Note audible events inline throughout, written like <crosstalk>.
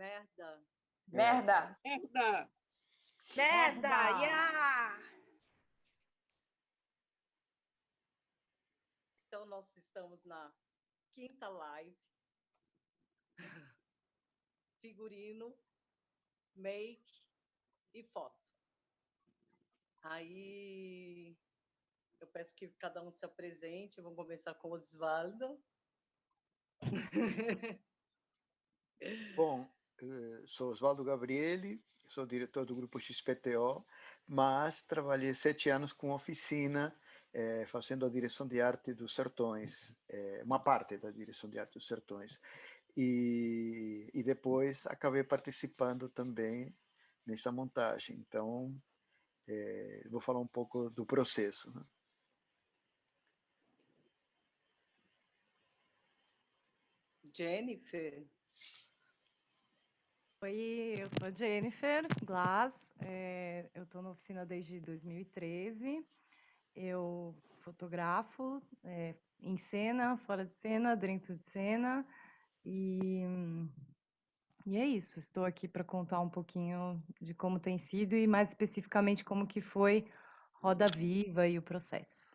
Merda. Merda. Merda. Merda. Yeah. Então, nós estamos na quinta live. <laughs> Figurino, make e foto. Aí eu peço que cada um se apresente. Vamos começar com o Osvaldo. <laughs> Bom, sou Oswaldo Gabriele, sou diretor do grupo XPTO, mas trabalhei sete anos com oficina, eh, fazendo a direção de arte dos Sertões, eh, uma parte da direção de arte dos Sertões. E, e depois acabei participando também nessa montagem. Então, vou falar um pouco do processo. Né? Jennifer. Oi, eu sou a Jennifer Glass, é, eu estou na oficina desde 2013. Eu fotografo é, em cena, fora de cena, dentro de cena, e, e é isso. Estou aqui para contar um pouquinho de como tem sido e mais especificamente como que foi Roda Viva e o processo.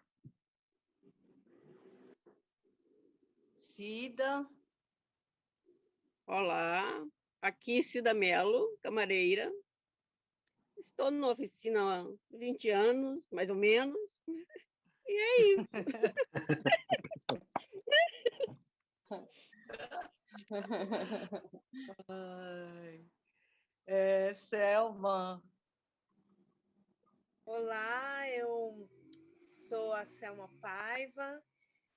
Cida. Olá, aqui Cida Mello, camareira. Estou numa oficina há 20 anos, mais ou menos, e é isso. Ai. É, Selma. Olá, eu sou a Selma Paiva.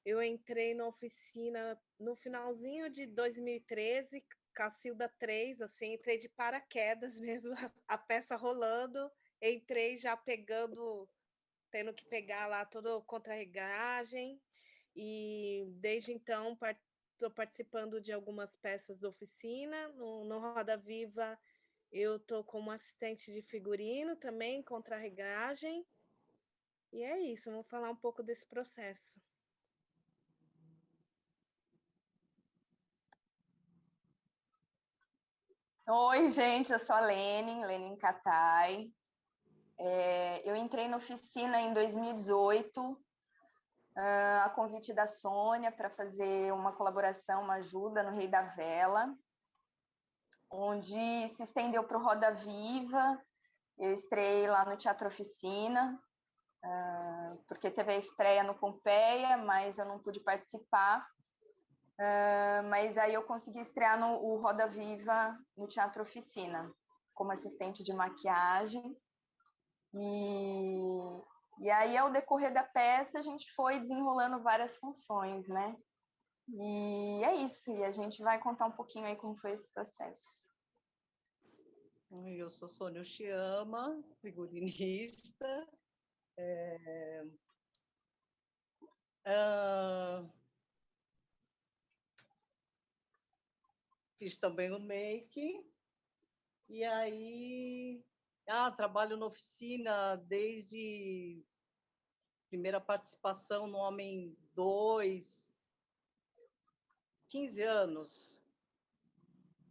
Eu entrei na oficina no finalzinho de 2013, Cacilda 3, assim, entrei de paraquedas <laughs> mesmo, a, peça rolando, entrei já pegando, tendo que pegar lá toda a contra-regagem, e desde então estou participando de algumas peças da oficina, no, no Roda Viva eu estou como assistente de figurino também, contra-regagem, e é isso, vamos falar um pouco desse processo. Oi, gente, eu sou a Lenin, Lenin Katai. É, eu entrei na oficina em 2018, uh, ah, a convite da Sônia para fazer uma colaboração, uma ajuda no Rei da Vela, onde se estendeu para o Roda Viva. Eu estrei lá no Teatro Oficina, uh, porque teve a estreia no Pompeia, mas eu não pude participar. Uh, mas aí eu consegui estrear no o Roda Viva no Teatro Oficina, como assistente de maquiagem. E, e aí, ao decorrer da peça, a gente foi desenrolando várias funções, né? E é isso, e a gente vai contar um pouquinho aí como foi esse processo. Eu sou Sônia Chiama, figurinista. É... Uh fiz também o make. E aí, ah, trabalho na oficina desde primeira participação no Homem 2, 15 anos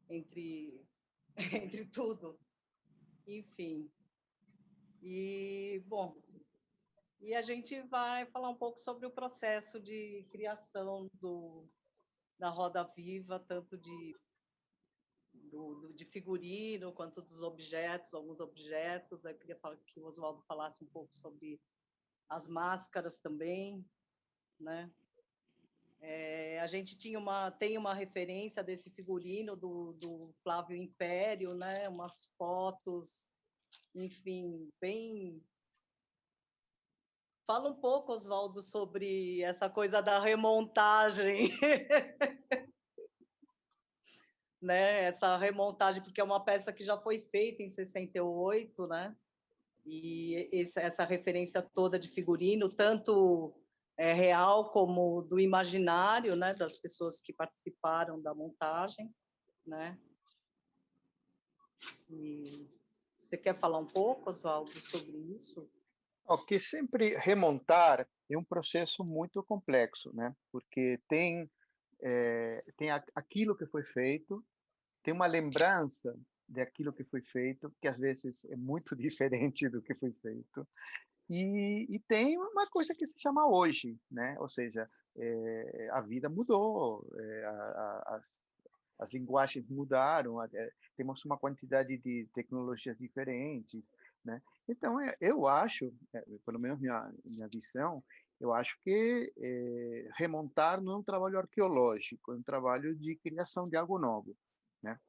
entre, <laughs> entre tudo. Enfim. E, bom, e a gente vai falar um pouco sobre o processo de criação do, da Roda Viva, tanto de do, do, de figurino, quanto dos objetos, alguns objetos. Eu queria que o Oswaldo falasse um pouco sobre as máscaras também, né? É, a gente tinha uma, tem uma referência desse figurino do, do Flávio Império, né? Umas fotos, enfim, bem Fala um pouco, Oswaldo, sobre essa coisa da remontagem. <laughs> né, essa remontagem, porque é uma peça que já foi feita em 68, né? E essa referência toda de figurino, tanto é, real como do imaginário, né, das pessoas que participaram da montagem, né? E você quer falar um pouco, Oswaldo, sobre isso? Ok, sempre remontar é um processo muito complexo, né? Porque tem é, tem aquilo que foi feito, tem uma lembrança daquilo que foi feito, que às vezes é muito <laughs> diferente do que foi feito. E, e tem uma coisa que se chama hoje, né? Ou seja, é, a vida mudou, é, a, a, as, as linguagens mudaram, temos uma quantidade de tecnologias diferentes, né? Então, eu acho, pelo menos minha, minha visão, eu acho que é, remontar não é um trabalho arqueológico, é um trabalho de criação de algo novo, né?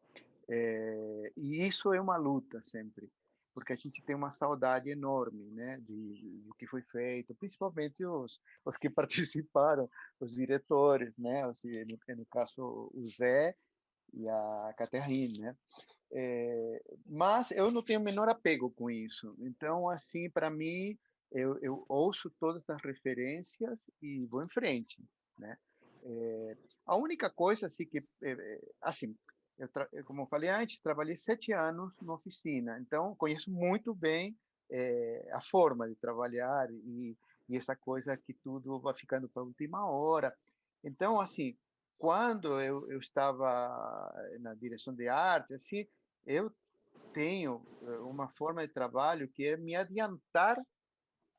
É, e isso é uma luta sempre, porque a gente tem uma saudade enorme, né, de, do que foi feito, principalmente os, os que <laughs> participaram, os diretores, né, assim, no, no caso o Zé e a Caterine, né? É, mas eu não tenho o menor apego com isso. Então, assim, para mim, eu, eu, ouço todas as referências e vou em frente, né? É, a única coisa assim que é, assim eu como eu falei antes trabalhei sete anos na oficina então conheço muito bem é, a forma de trabalhar e, e essa coisa que tudo vai ficando para a última hora então assim quando eu, eu estava na direção de arte assim eu tenho uma forma de trabalho que é me adiantar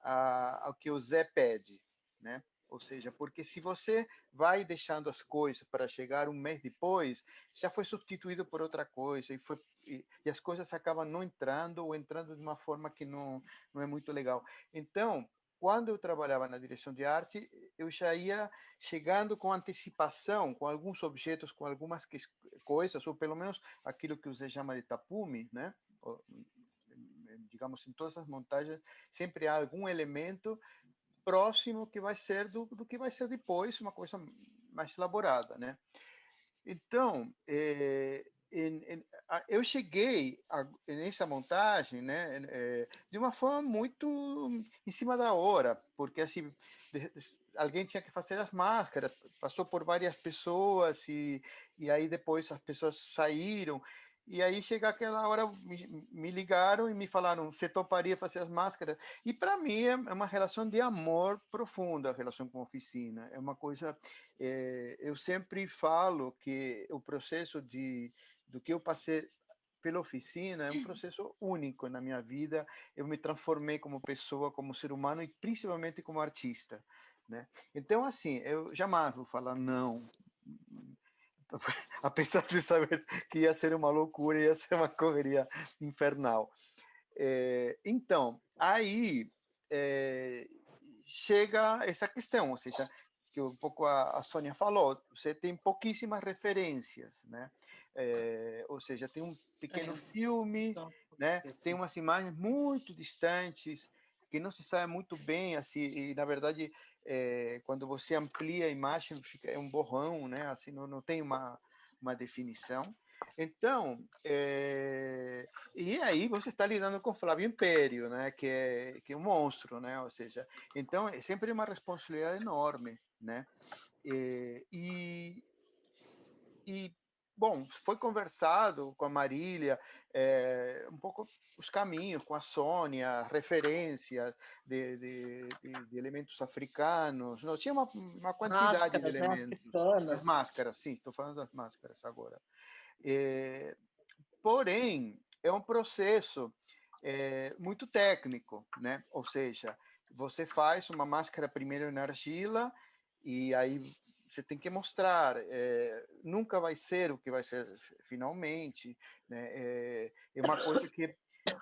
ao que o Zé pede, né? Ou seja, porque se você vai deixando as coisas para chegar um mês depois, já foi substituído por outra coisa e, foi, e, e, as coisas acabam não entrando ou entrando de uma forma que não, não é muito legal. Então, quando eu trabalhava na direção de arte, eu já ia chegando com antecipação, com alguns objetos, com algumas coisas, ou pelo menos aquilo que Zé chama de tapume, né? Digamos, em todas as montagens, sempre há algum elemento próximo que vai ser do, do que vai ser depois, uma coisa mais elaborada, né? Então, é, em, em, a, eu cheguei a, nessa montagem, né, é, de uma forma muito em cima da hora, porque assim de, de, alguém tinha que fazer as máscaras, passou por várias pessoas e, e aí depois as pessoas saíram e aí chega aquela hora, me, me ligaram e me falaram, você toparia fazer as máscaras? E para mim é, é uma relação de amor profunda, a relação com a oficina. É uma coisa, é, eu sempre falo que o processo de do que eu passei pela oficina é um processo único na minha vida. Eu me transformei como pessoa, como ser humano e principalmente como artista, né? Então assim, eu jamais vou falar não <laughs> apesar de saber que ia ser uma loucura, ia ser uma correria infernal. É, então, aí é, chega essa questão, ou seja, que um pouco a, a Sônia falou, você tem pouquíssimas referências, né? É, ou seja, tem um pequeno filme, né? Tem umas imagens muito distantes, que não se sabe muito bem, assim, e na verdade, é, quando você amplia a imagem, fica, é um borrão, né? Assim, não, não tem uma, uma definição. Então, é, e aí você está lidando com Flávio Império, né? Que é, que é um monstro, né? Ou seja, então é sempre uma responsabilidade enorme, né? Eh, e, e bom, foi conversado com a Marília é, um pouco os caminhos, com a Sônia, referências de, de, de, de elementos africanos. Não, tinha uma, uma quantidade máscaras, de né, elementos. Né? As máscaras, sim, estou falando das máscaras agora. É, porém, é um processo é, muito técnico, né? Ou seja, você faz uma máscara primeiro na argila e aí você tem que mostrar, é, nunca vai ser o que vai ser finalmente, né? é, é uma coisa que,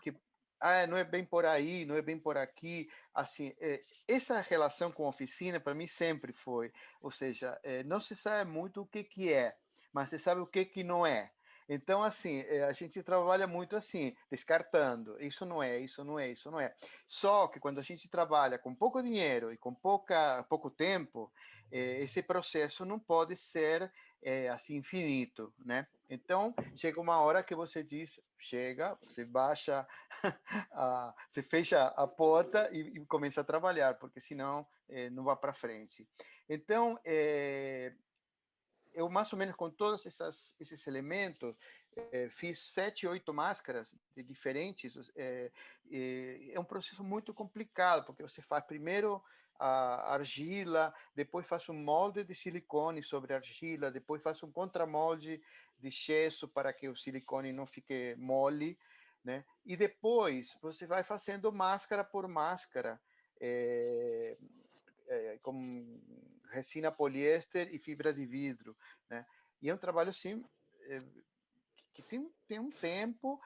que ah, não é bem por aí, não é bem por aqui, assim, é, essa relação com a oficina para mim sempre foi, ou seja, não se sabe muito o que que é, mas você sabe o que que não é, então, assim, a gente trabalha muito assim, descartando. Isso não é, isso não é, isso não é. Só que quando a gente trabalha com pouco dinheiro e com pouca, pouco tempo, eh, esse processo não pode ser eh, assim infinito, né? Então chega uma hora que você diz chega, você baixa, <laughs> a, você fecha a porta e, e, começa a trabalhar, porque senão eh, não vai para frente. Então eu mais ou menos com todos essas, esses elementos fiz sete, oito máscaras diferentes. É, é, um processo muito complicado porque você faz primeiro a argila, depois faço um molde de silicone sobre argila, depois faço um contramolde de gesso para que o silicone não fique mole, né? E depois você vai fazendo máscara por máscara, é, é, resina poliéster e fibra de vidro, né? E é um trabalho assim é, que tem, tem um tempo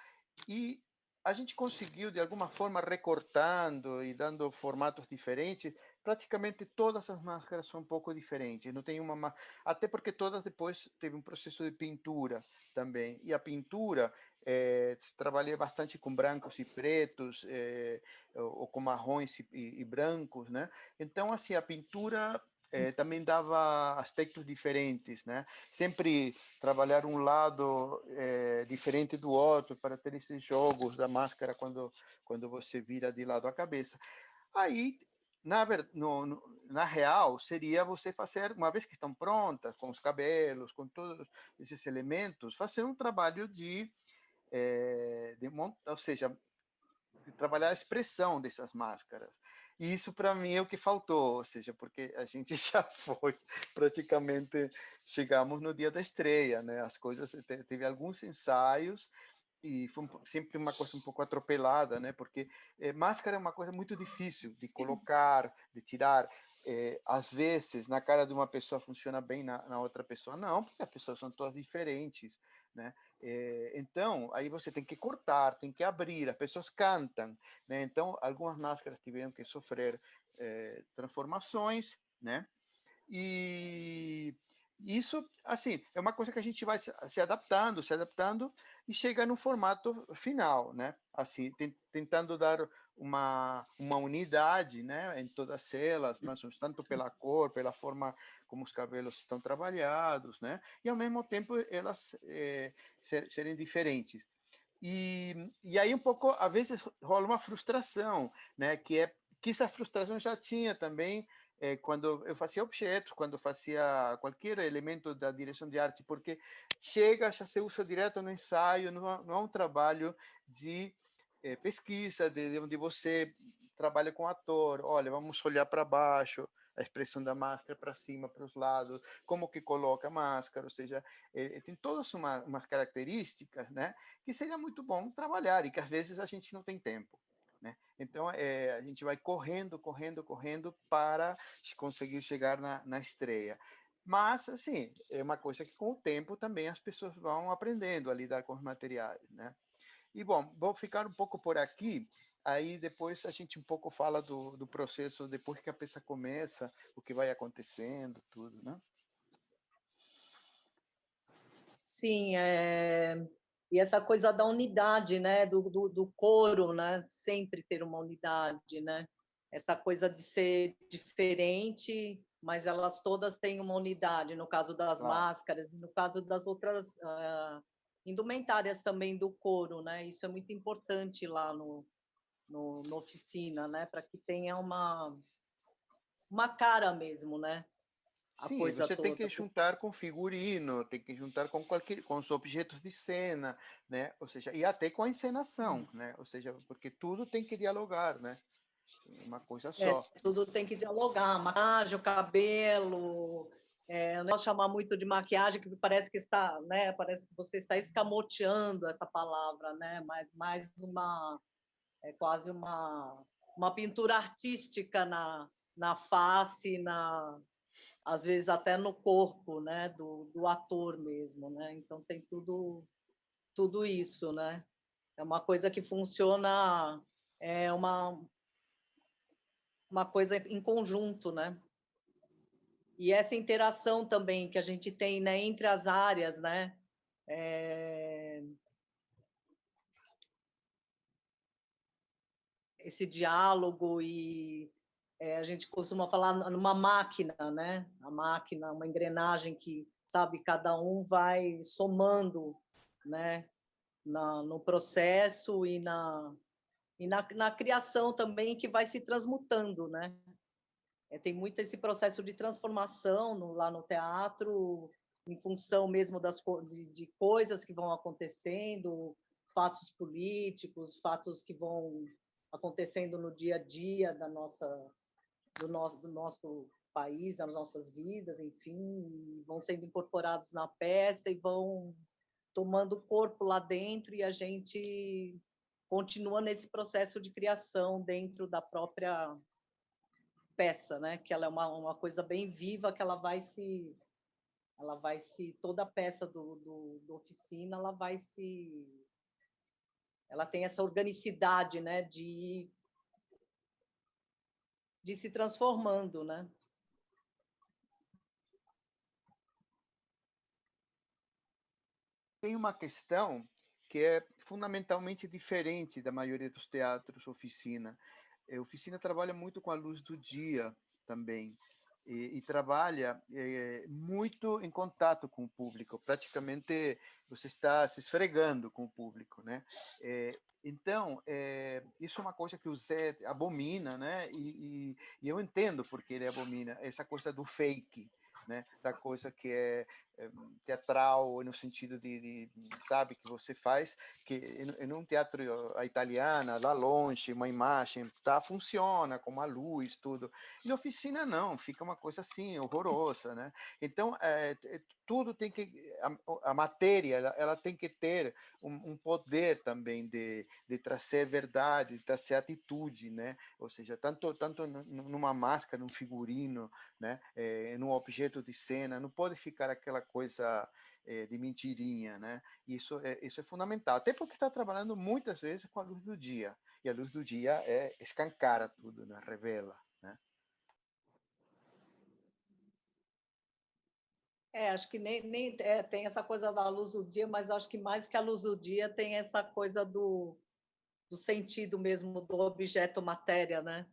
e a gente conseguiu, de alguma forma, recortando e dando formatos diferentes, praticamente todas as máscaras são um pouco diferentes. Não tem uma até porque todas depois teve um processo de pintura também. E a pintura é, trabalhei bastante com brancos e pretos, é, ou, com marrons e, e, e, brancos, né? Então assim a pintura é, também dava aspectos diferentes, né? Sempre trabalhar um lado é, diferente do outro para ter esses jogos da máscara quando quando você vira de lado a cabeça. Aí na, no, no, na real, seria você fazer, uma vez que estão prontas, com os cabelos, com todos esses elementos, fazer um trabalho de, é, de ou seja, de trabalhar a expressão dessas máscaras. E isso, para mim, é o que faltou, ou seja, porque a gente <laughs> já foi, praticamente, chegamos no dia da estreia, né? As coisas, teve alguns ensaios, e foi sempre uma coisa um pouco atropelada, né? Porque é, máscara é uma coisa muito difícil de colocar, de tirar. É, às vezes, na cara de uma pessoa funciona bem, na, na, outra pessoa não, porque as pessoas são todas diferentes, né? É, então, aí você tem que cortar, tem que abrir, as pessoas cantam, né? Então, algumas máscaras tiveram que sofrer transformações, né? E isso, assim, é uma coisa que a gente vai se adaptando, se adaptando e chega no formato final, né? Assim, tentando dar uma, uma unidade, né, em todas elas, mas tanto pela cor, pela forma como os cabelos estão trabalhados, né? E ao mesmo tempo elas é, ser, serem diferentes. E, e aí um pouco, às vezes rola uma frustração, né? Que é que essa frustração já tinha também é, quando eu fazia objetos, quando fazia qualquer elemento da direção de arte, porque chega, já se usa direto no ensaio, não, não é um trabalho de é, pesquisa, de, de onde você trabalha com ator, olha, vamos olhar para baixo, a expressão da máscara para cima, para os lados, como que coloca a máscara, ou seja, é, tem todas uma, umas características, né, que seria muito bom trabalhar e que às vezes a gente não tem tempo. Né? Então, é, a gente vai correndo, correndo, correndo para conseguir chegar na, na estreia. Mas, assim, é uma coisa que com o tempo também as pessoas vão aprendendo a lidar com os materiais, né? E, bom, vou ficar um pouco por aqui, aí depois a gente um pouco fala do, do processo, depois que a peça começa, o que vai acontecendo, tudo, né? Sim, é, e essa coisa da unidade, né, do, do, do coro, né, sempre ter uma unidade, né, essa coisa de ser diferente, mas elas todas têm uma unidade, no caso das claro. máscaras, no caso das outras uh, indumentárias também do coro, né, isso é muito importante lá no, no, no oficina, né, para que tenha uma, uma cara mesmo, né, Sim, você toda. tem que juntar com figurino, tem que juntar com qualquer, com os objetos de cena, né? Ou seja, e até com a encenação, hum. né? Ou seja, porque tudo tem que dialogar, né? Uma coisa é, só. É, tudo tem que dialogar, maquiagem, o cabelo, é, não chamar muito de maquiagem, que parece que está, né? Parece que você está escamoteando essa palavra, né? Mas mais uma, é quase uma, uma pintura artística na, na face, na, às vezes até no corpo, né, do, do ator mesmo, né? Então tem tudo tudo isso, né? É uma coisa que funciona é uma uma coisa em conjunto, né? E essa interação também que a gente tem, né, entre as áreas, né? É... Esse diálogo e é, a gente costuma falar numa máquina, né? A máquina, uma engrenagem que, sabe, cada um vai somando, né? Na, no processo e na e na, na criação também que vai se transmutando, né? É, tem muito esse processo de transformação no, lá no teatro, em função mesmo das de, de coisas que vão acontecendo, fatos políticos, fatos que vão acontecendo no dia a dia da nossa do nosso, do nosso país, das nossas vidas, enfim, vão sendo incorporados na peça e vão tomando corpo lá dentro e a gente continua nesse processo de criação dentro da própria peça, né? Que ela é uma, uma coisa bem viva, que ela vai se ela vai se toda peça do, do, do oficina ela vai se ela tem essa organicidade né de de se transformando né tem uma questão que é fundamentalmente diferente da maioria dos teatros oficina. A é, oficina trabalha muito com a luz do dia também e, e trabalha é, muito em contato com o público. Praticamente você está se esfregando com o público, né? É, então, é, isso é uma coisa que o Zé abomina, né? E, e, e eu entendo porque ele abomina essa coisa do fake, né? Da coisa que é eh, teatral no sentido de, de, sabe que você faz que em, um teatro a italiana lá longe uma imagem tá funciona com a luz tudo. E na oficina não fica uma coisa assim horrorosa né? Então é, tudo tem que a, a matéria ela, ela, tem que ter um, um, poder também de, de trazer verdade de trazer atitude né? Ou seja tanto tanto numa máscara num figurino né? É, num objeto de cena não pode ficar aquela coisa é, de mentirinha, né? Isso é, isso é fundamental, até porque está trabalhando muitas vezes com a luz do dia, e a luz do dia é escancara tudo, né? revela, né? É, acho que nem, nem é, tem essa coisa da luz do dia, mas acho que mais que a luz do dia tem essa coisa do, do sentido mesmo do objeto matéria, né?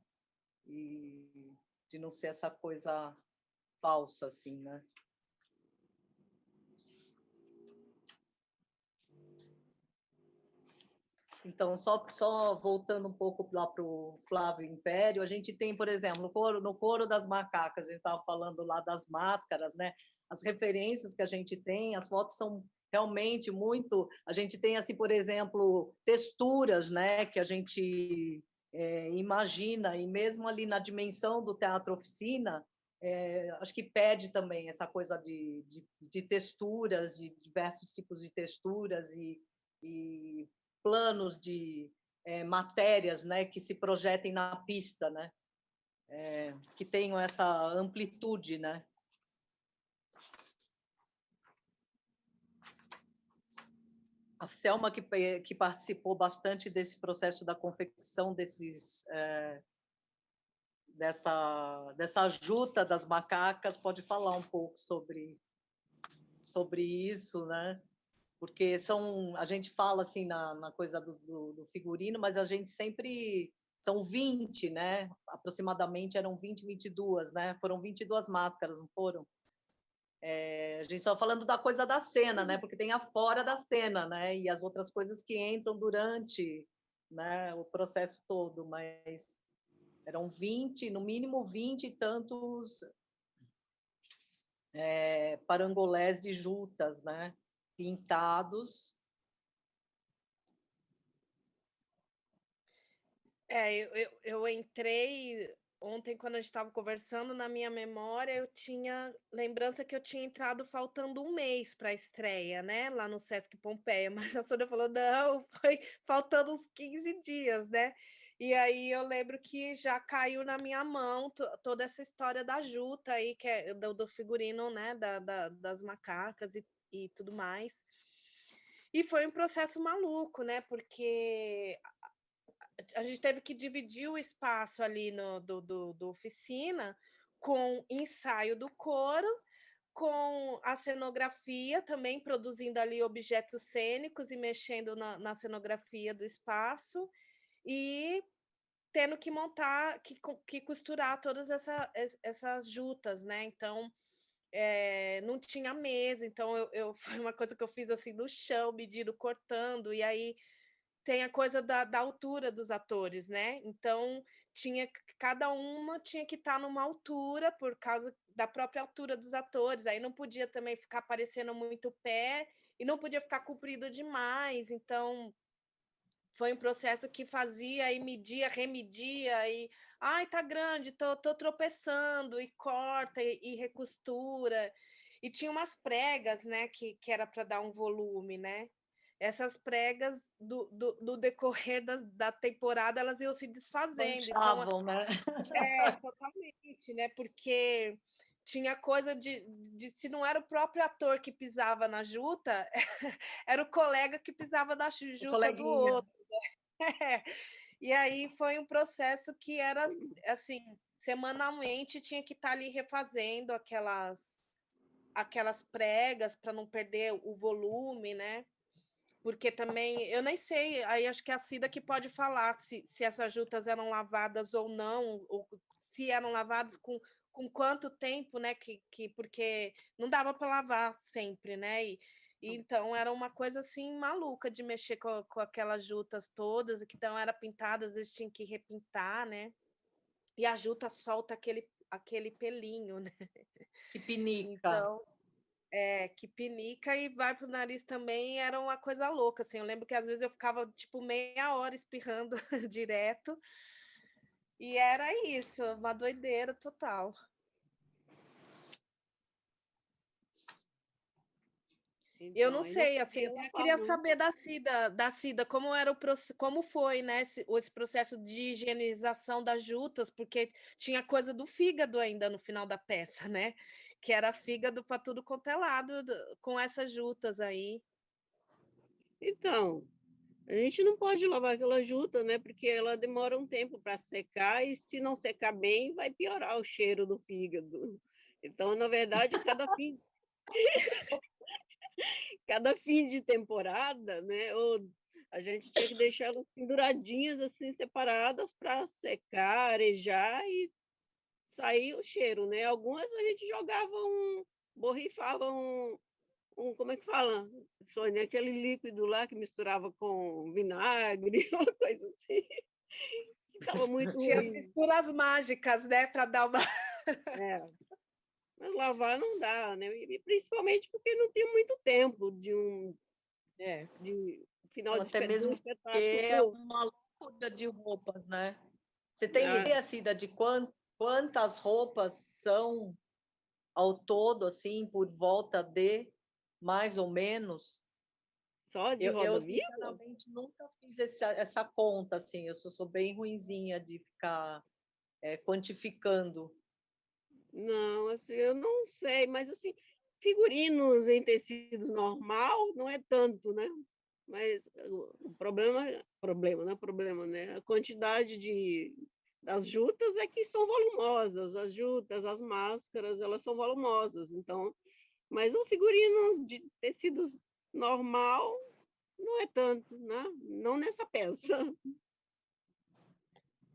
E de não ser essa coisa falsa, assim, né? Então, só, só voltando um pouco lá para o Flávio Império, a gente tem, por exemplo, no coro, no coro das macacas, a gente estava falando lá das máscaras, né? As referências que a gente tem, as fotos são realmente muito. A gente tem, assim, por exemplo, texturas, né? Que a gente é, imagina, e mesmo ali na dimensão do teatro oficina, é, acho que pede também essa coisa de, de, de, texturas, de diversos tipos de texturas e, e planos de é, matérias né, que se projetem na pista, né, é, que tenham essa amplitude. Né. A Selma, que, que participou bastante desse processo da confecção desses, é, dessa, dessa juta das macacas, pode falar um pouco sobre, sobre isso, né? Porque são a gente fala assim na, na coisa do, do, do, figurino, mas a gente sempre são 20, né? Aproximadamente eram 20, 22, né? Foram 22 máscaras, não foram? É, a gente só falando da coisa da cena, né? Porque tem a fora da cena, né? E as outras coisas que entram durante, né, o processo todo, mas eram 20, no mínimo 20 e tantos é, parangolés de jutas, né? Pintados. É, eu, eu, eu entrei ontem, quando a gente estava conversando, na minha memória, eu tinha lembrança que eu tinha entrado faltando um mês para a estreia, né? Lá no Sesc Pompeia, <laughs> mas a Sônia falou: não, foi faltando uns 15 dias, né? E aí eu lembro que já caiu na minha mão toda essa história da Juta aí, que é do, do figurino, né? Da, da, das macacas e e tudo mais. E foi um processo maluco, né? Porque a gente teve que dividir o espaço ali no, do, do, do oficina com ensaio do coro, com a cenografia também produzindo ali objetos cênicos e mexendo na, na cenografia do espaço e tendo que montar, que, que costurar todas essa, essas jutas, né? Então, é, não tinha mesa, então eu, eu, <laughs> foi uma coisa que eu fiz assim no chão, medindo, cortando, e aí tem a coisa da, da altura dos atores, né? Então tinha cada uma tinha que estar tá numa altura por causa da própria altura dos atores, aí não podia também ficar aparecendo muito pé e não podia ficar comprido demais, então foi um processo que fazia e media, remedia, e ai, tá grande, tô, tô tropeçando, e corta e, e recostura. E tinha umas pregas, né, que, que era para dar um volume, né? Essas pregas, do, do, do decorrer da, da, temporada, elas iam se desfazendo. Manchavam, então, né? É, <laughs> totalmente, né? Porque tinha coisa de, de, se não era o próprio ator que pisava na juta, <laughs> era o colega que pisava na juta do outro. <laughs> E aí foi um processo que era assim, semanalmente tinha que estar tá ali refazendo aquelas aquelas pregas para não perder o volume, né? Porque também, eu nem sei, aí acho que é a Cida que pode falar se, se essas jutas eram lavadas ou não, ou se eram lavadas com com quanto tempo, né? Que, que porque não dava para lavar sempre, né? E, e, então era uma coisa assim maluca de mexer com, com aquelas jutas todas, que então era pintada, às vezes tinha que repintar, né? E a juta solta aquele, aquele pelinho, né? Que pinica. Então, é, que pinica e vai pro nariz também, era uma coisa louca, assim. Eu lembro que às vezes eu ficava tipo meia hora espirrando <laughs> direto. E era isso, uma doideira total. Então, eu não sei, assim, eu até queria saber da Cida, da Cida, como era o como foi, né, esse, esse, processo de higienização das jutas, porque tinha coisa do fígado ainda no final da peça, <laughs> né? Que era fígado para tudo quanto é lado com essas jutas aí. Então, a gente não pode lavar aquela juta, né? Porque ela demora um tempo para secar e se não secar bem, vai piorar o cheiro do fígado. Então, na verdade, cada <laughs> fim <laughs> <laughs> cada fim de temporada, né? Ou a gente tinha que deixar elas penduradinhas, assim, separadas para secar, arejar e sair o cheiro, né? Algumas a gente jogava um, borrifava um, um como é que fala? Sônia, aquele líquido lá que misturava com vinagre, <laughs> uma coisa assim. Estava <laughs> muito Tinha misturas mágicas, né? Para dar uma. É. Mas lavar não dá, né? E principalmente porque não tem muito tempo de um é. de final Ou de até mesmo porque é uma loucura de roupas, né? Você tem ah. ideia, Cida, de quantas roupas são ao todo, assim, por volta de mais ou menos? Só de eu, eu sinceramente nunca fiz essa, essa conta, assim, eu sou, sou bem ruinzinha de ficar é, quantificando não, assim, eu não sei, mas assim, figurinos em tecidos normal não é tanto, né? Mas o problema, problema, não é problema, né? A quantidade de das jutas é que são volumosas, as jutas, as máscaras, elas são volumosas, então, mas um figurino de tecidos normal não é tanto, né? Não nessa peça.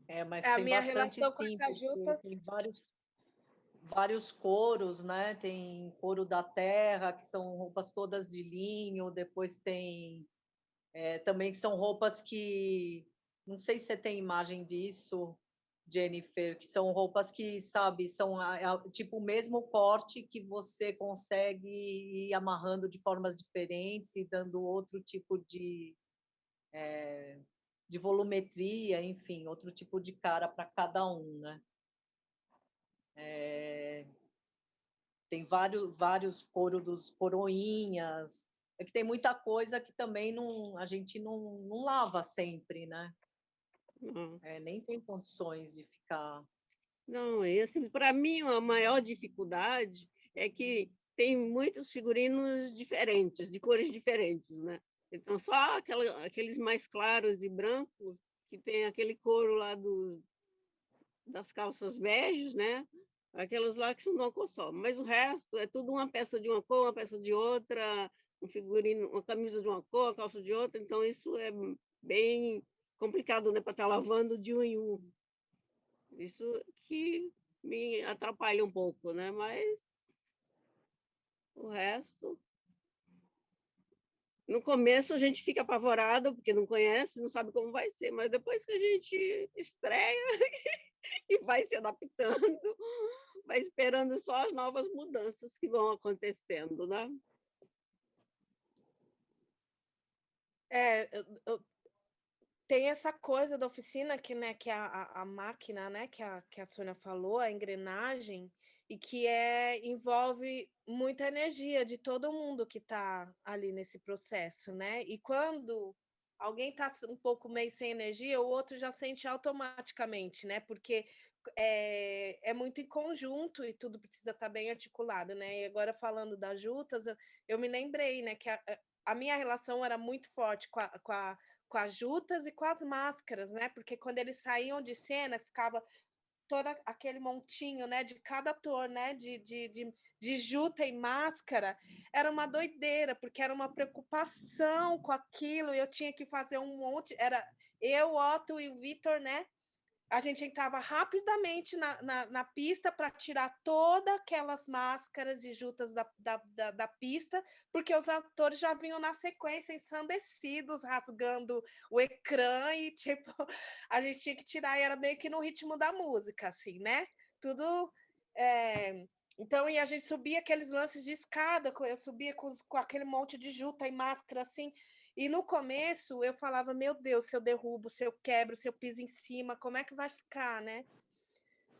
É, mas é, tem a minha bastante relação sim, com as jutas... tem vários vários coros, né? Tem couro da terra, que são roupas todas de linho, depois tem é, também que são roupas que não sei se você tem imagem disso, Jennifer, que são roupas que, sabe, são tipo o mesmo corte que você consegue ir amarrando de formas diferentes e dando outro tipo de, é, de volumetria, enfim, outro tipo de cara para cada um, né? É, tem vários, vários coro dos coroinhas, é que tem muita coisa que também não, a gente não, não lava sempre, né? Uhum. É, nem tem condições de ficar. Não, e assim, para mim a maior dificuldade é que tem muitos figurinos diferentes, de cores diferentes, né? Então só aquela, aqueles mais claros e brancos que tem aquele couro lá do, das calças beges, né? Aquelas lá que cor só. Mas o resto é tudo uma peça de uma cor, uma peça de outra, um figurino, uma camisa de uma cor, uma calça de outra. Então isso é bem complicado, né, para estar tá lavando de um em um. Isso que me atrapalha um pouco, né? Mas o resto no começo a gente fica apavorado porque não conhece, não sabe como vai ser, mas depois que a gente estreia <laughs> <laughs> e vai se adaptando, vai esperando só as novas mudanças que vão acontecendo, né? É, eu, tem essa coisa da oficina que, né, que a, a, a máquina, né, que a, que a Sônia falou, a engrenagem, e que é envolve muita energia de todo mundo que está ali nesse processo, né? E quando alguém está um pouco meio sem energia, o outro já sente automaticamente, né? Porque é, é muito em conjunto e tudo precisa estar tá bem articulado, né? E agora falando das juntas, eu, eu me lembrei, né, que a, a minha relação era muito forte com a, com a com as jutas e com as máscaras, né? Porque quando eles saíam de cena, ficava todo aquele montinho, né, de cada ator, né, de, de, de, de juta e máscara, era uma doideira, porque era uma preocupação com aquilo, eu tinha que fazer um monte, era eu, Otto e o Vitor, né, a gente entrava rapidamente na, na, na pista para tirar todas aquelas máscaras e jutas da, da, da, da, pista, porque os atores já vinham na sequência ensandecidos, rasgando o ecrã, e <laughs> tipo, a gente tinha que tirar, e era meio que no ritmo da música, assim, né? Tudo. É... Então, e a gente subia aqueles lances de escada, eu subia com, com aquele monte de juta e máscara assim. E no começo eu falava, meu Deus, se eu derrubo, se eu quebro, se eu piso em cima, como é que vai ficar, né?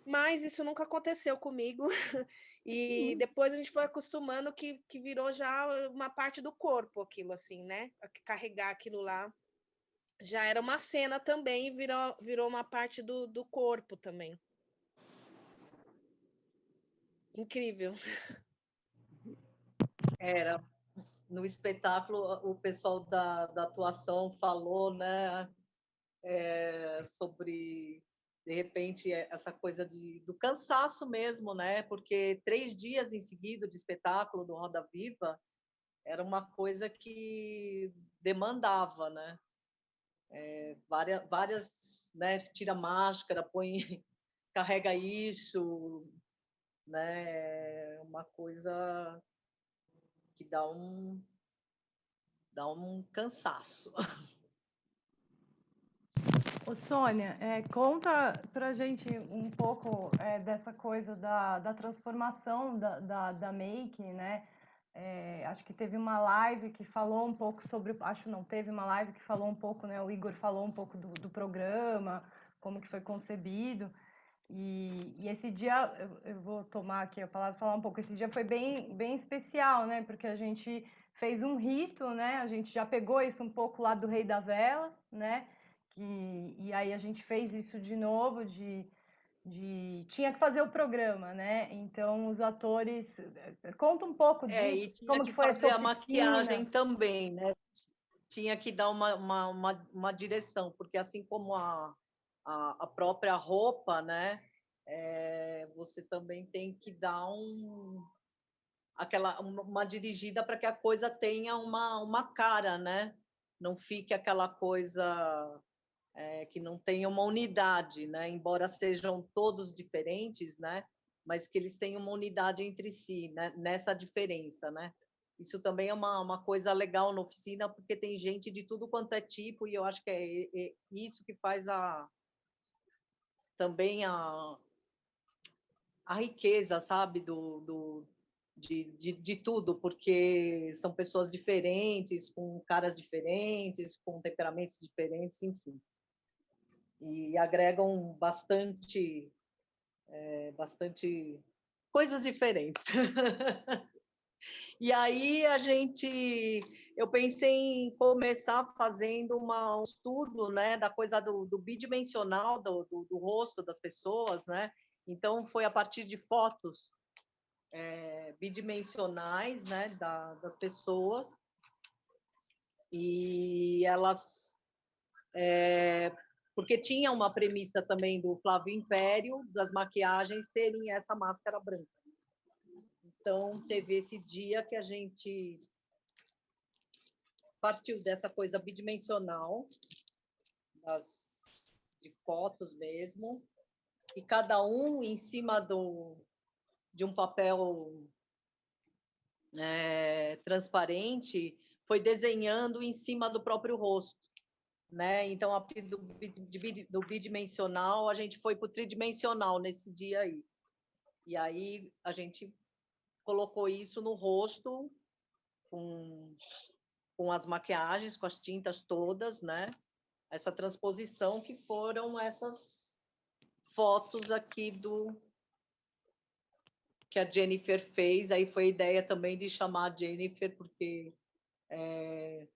Mas isso nunca aconteceu comigo. <laughs> E uhum. depois a gente foi acostumando que, que virou já uma parte do corpo aquilo, assim, né? Carregar aquilo lá. Já era uma cena também e virou, virou uma parte do, do corpo também. Incrível. Era, no espetáculo o pessoal da, da atuação falou, né, é, sobre de repente essa coisa de, do cansaço mesmo, né, porque três dias em seguida de espetáculo do Roda Viva era uma coisa que demandava, né, é, várias, várias, né, tira máscara, põe, <laughs> carrega isso, né, uma coisa que dá um dá um cansaço. Ô, Sônia, é, conta para gente um pouco é, dessa coisa da, da transformação da, da, da make, né? É, acho que teve uma live que falou um pouco sobre, acho não, teve uma live que falou um pouco, né? O Igor falou um pouco do, do programa, como que foi concebido. E, e esse dia, eu, eu, vou tomar aqui a palavra falar um pouco, esse dia foi bem, bem especial, né? Porque a gente fez um rito, né? A gente já pegou isso um pouco lá do Rei da Vela, né? Que, e aí a gente fez isso de novo, de, de tinha que fazer o programa, né? Então os atores conta um pouco de é, e tinha como que, que foi fazer a maquiagem também, né? Tinha que dar uma, uma, uma, uma direção, porque assim como a a, a própria roupa, né? É, você também tem que dar um aquela uma dirigida para que a coisa tenha uma, uma cara, né? Não fique aquela coisa é, que não tenha uma unidade, né? Embora sejam todos diferentes, né? Mas que eles tenham uma unidade entre si, né? Nessa diferença, né? Isso também é uma, uma coisa legal na oficina, porque tem gente de tudo quanto é tipo, e eu acho que é, é isso que faz a, também a, a riqueza, sabe, do, do de, de, de, tudo, porque são pessoas diferentes, com caras diferentes, com temperamentos diferentes, enfim. E agregam bastante, é, bastante coisas diferentes. <laughs> e aí a gente eu pensei em começar fazendo uma, um estudo né, da coisa do, do bidimensional do, do, do, rosto das pessoas, né? Então, foi a partir de fotos é, bidimensionais né, da, das pessoas, e elas... É, porque tinha uma premissa também do Flávio Império, das maquiagens terem essa máscara branca. Então, teve esse dia que a gente partiu dessa coisa bidimensional, das, de fotos mesmo, e cada um em cima do, de um papel é, transparente foi desenhando em cima do próprio rosto. Né? Então, a partir do, do bidimensional, a gente foi para o tridimensional nesse dia aí. E aí a gente colocou isso no rosto, com com as maquiagens, com as tintas todas, né? essa transposição que foram essas fotos aqui do que a Jennifer fez. Aí foi a ideia também de chamar a Jennifer, porque é,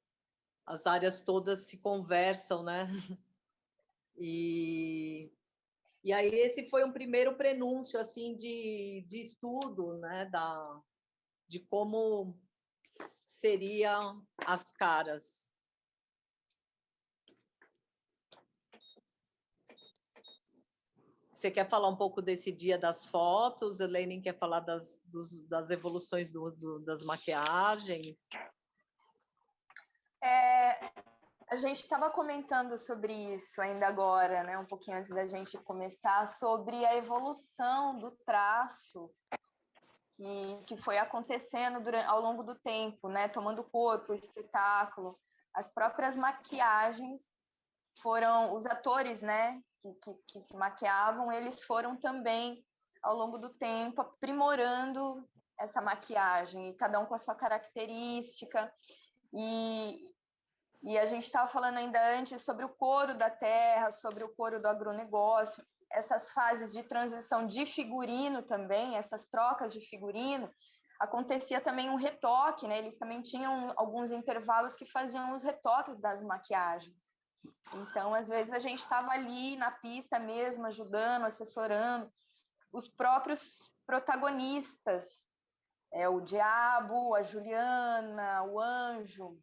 as áreas todas se conversam, né? <laughs> E, e aí esse foi um primeiro prenúncio assim de, de estudo, né, da, de como seriam as caras. Você quer falar um pouco desse dia das fotos? Elaine quer falar das, dos, das evoluções do, do, das maquiagens? É, a gente estava comentando sobre isso ainda agora, né, um pouquinho antes da gente começar, sobre a evolução do traço que, que foi acontecendo durante, ao longo do tempo, né, tomando corpo, espetáculo, as próprias maquiagens foram os atores, né, que, que, que se maquiavam, eles foram também ao longo do tempo aprimorando essa maquiagem, cada um com a sua característica. E, e a gente estava falando ainda antes sobre o couro da terra, sobre o couro do agronegócio, essas fases de transição de figurino também, essas trocas de figurino, acontecia também um retoque, né? Eles também tinham alguns intervalos que faziam os retoques das maquiagens. Então, às vezes a gente estava ali na pista mesmo, ajudando, assessorando os próprios protagonistas, é o diabo, a Juliana, o anjo,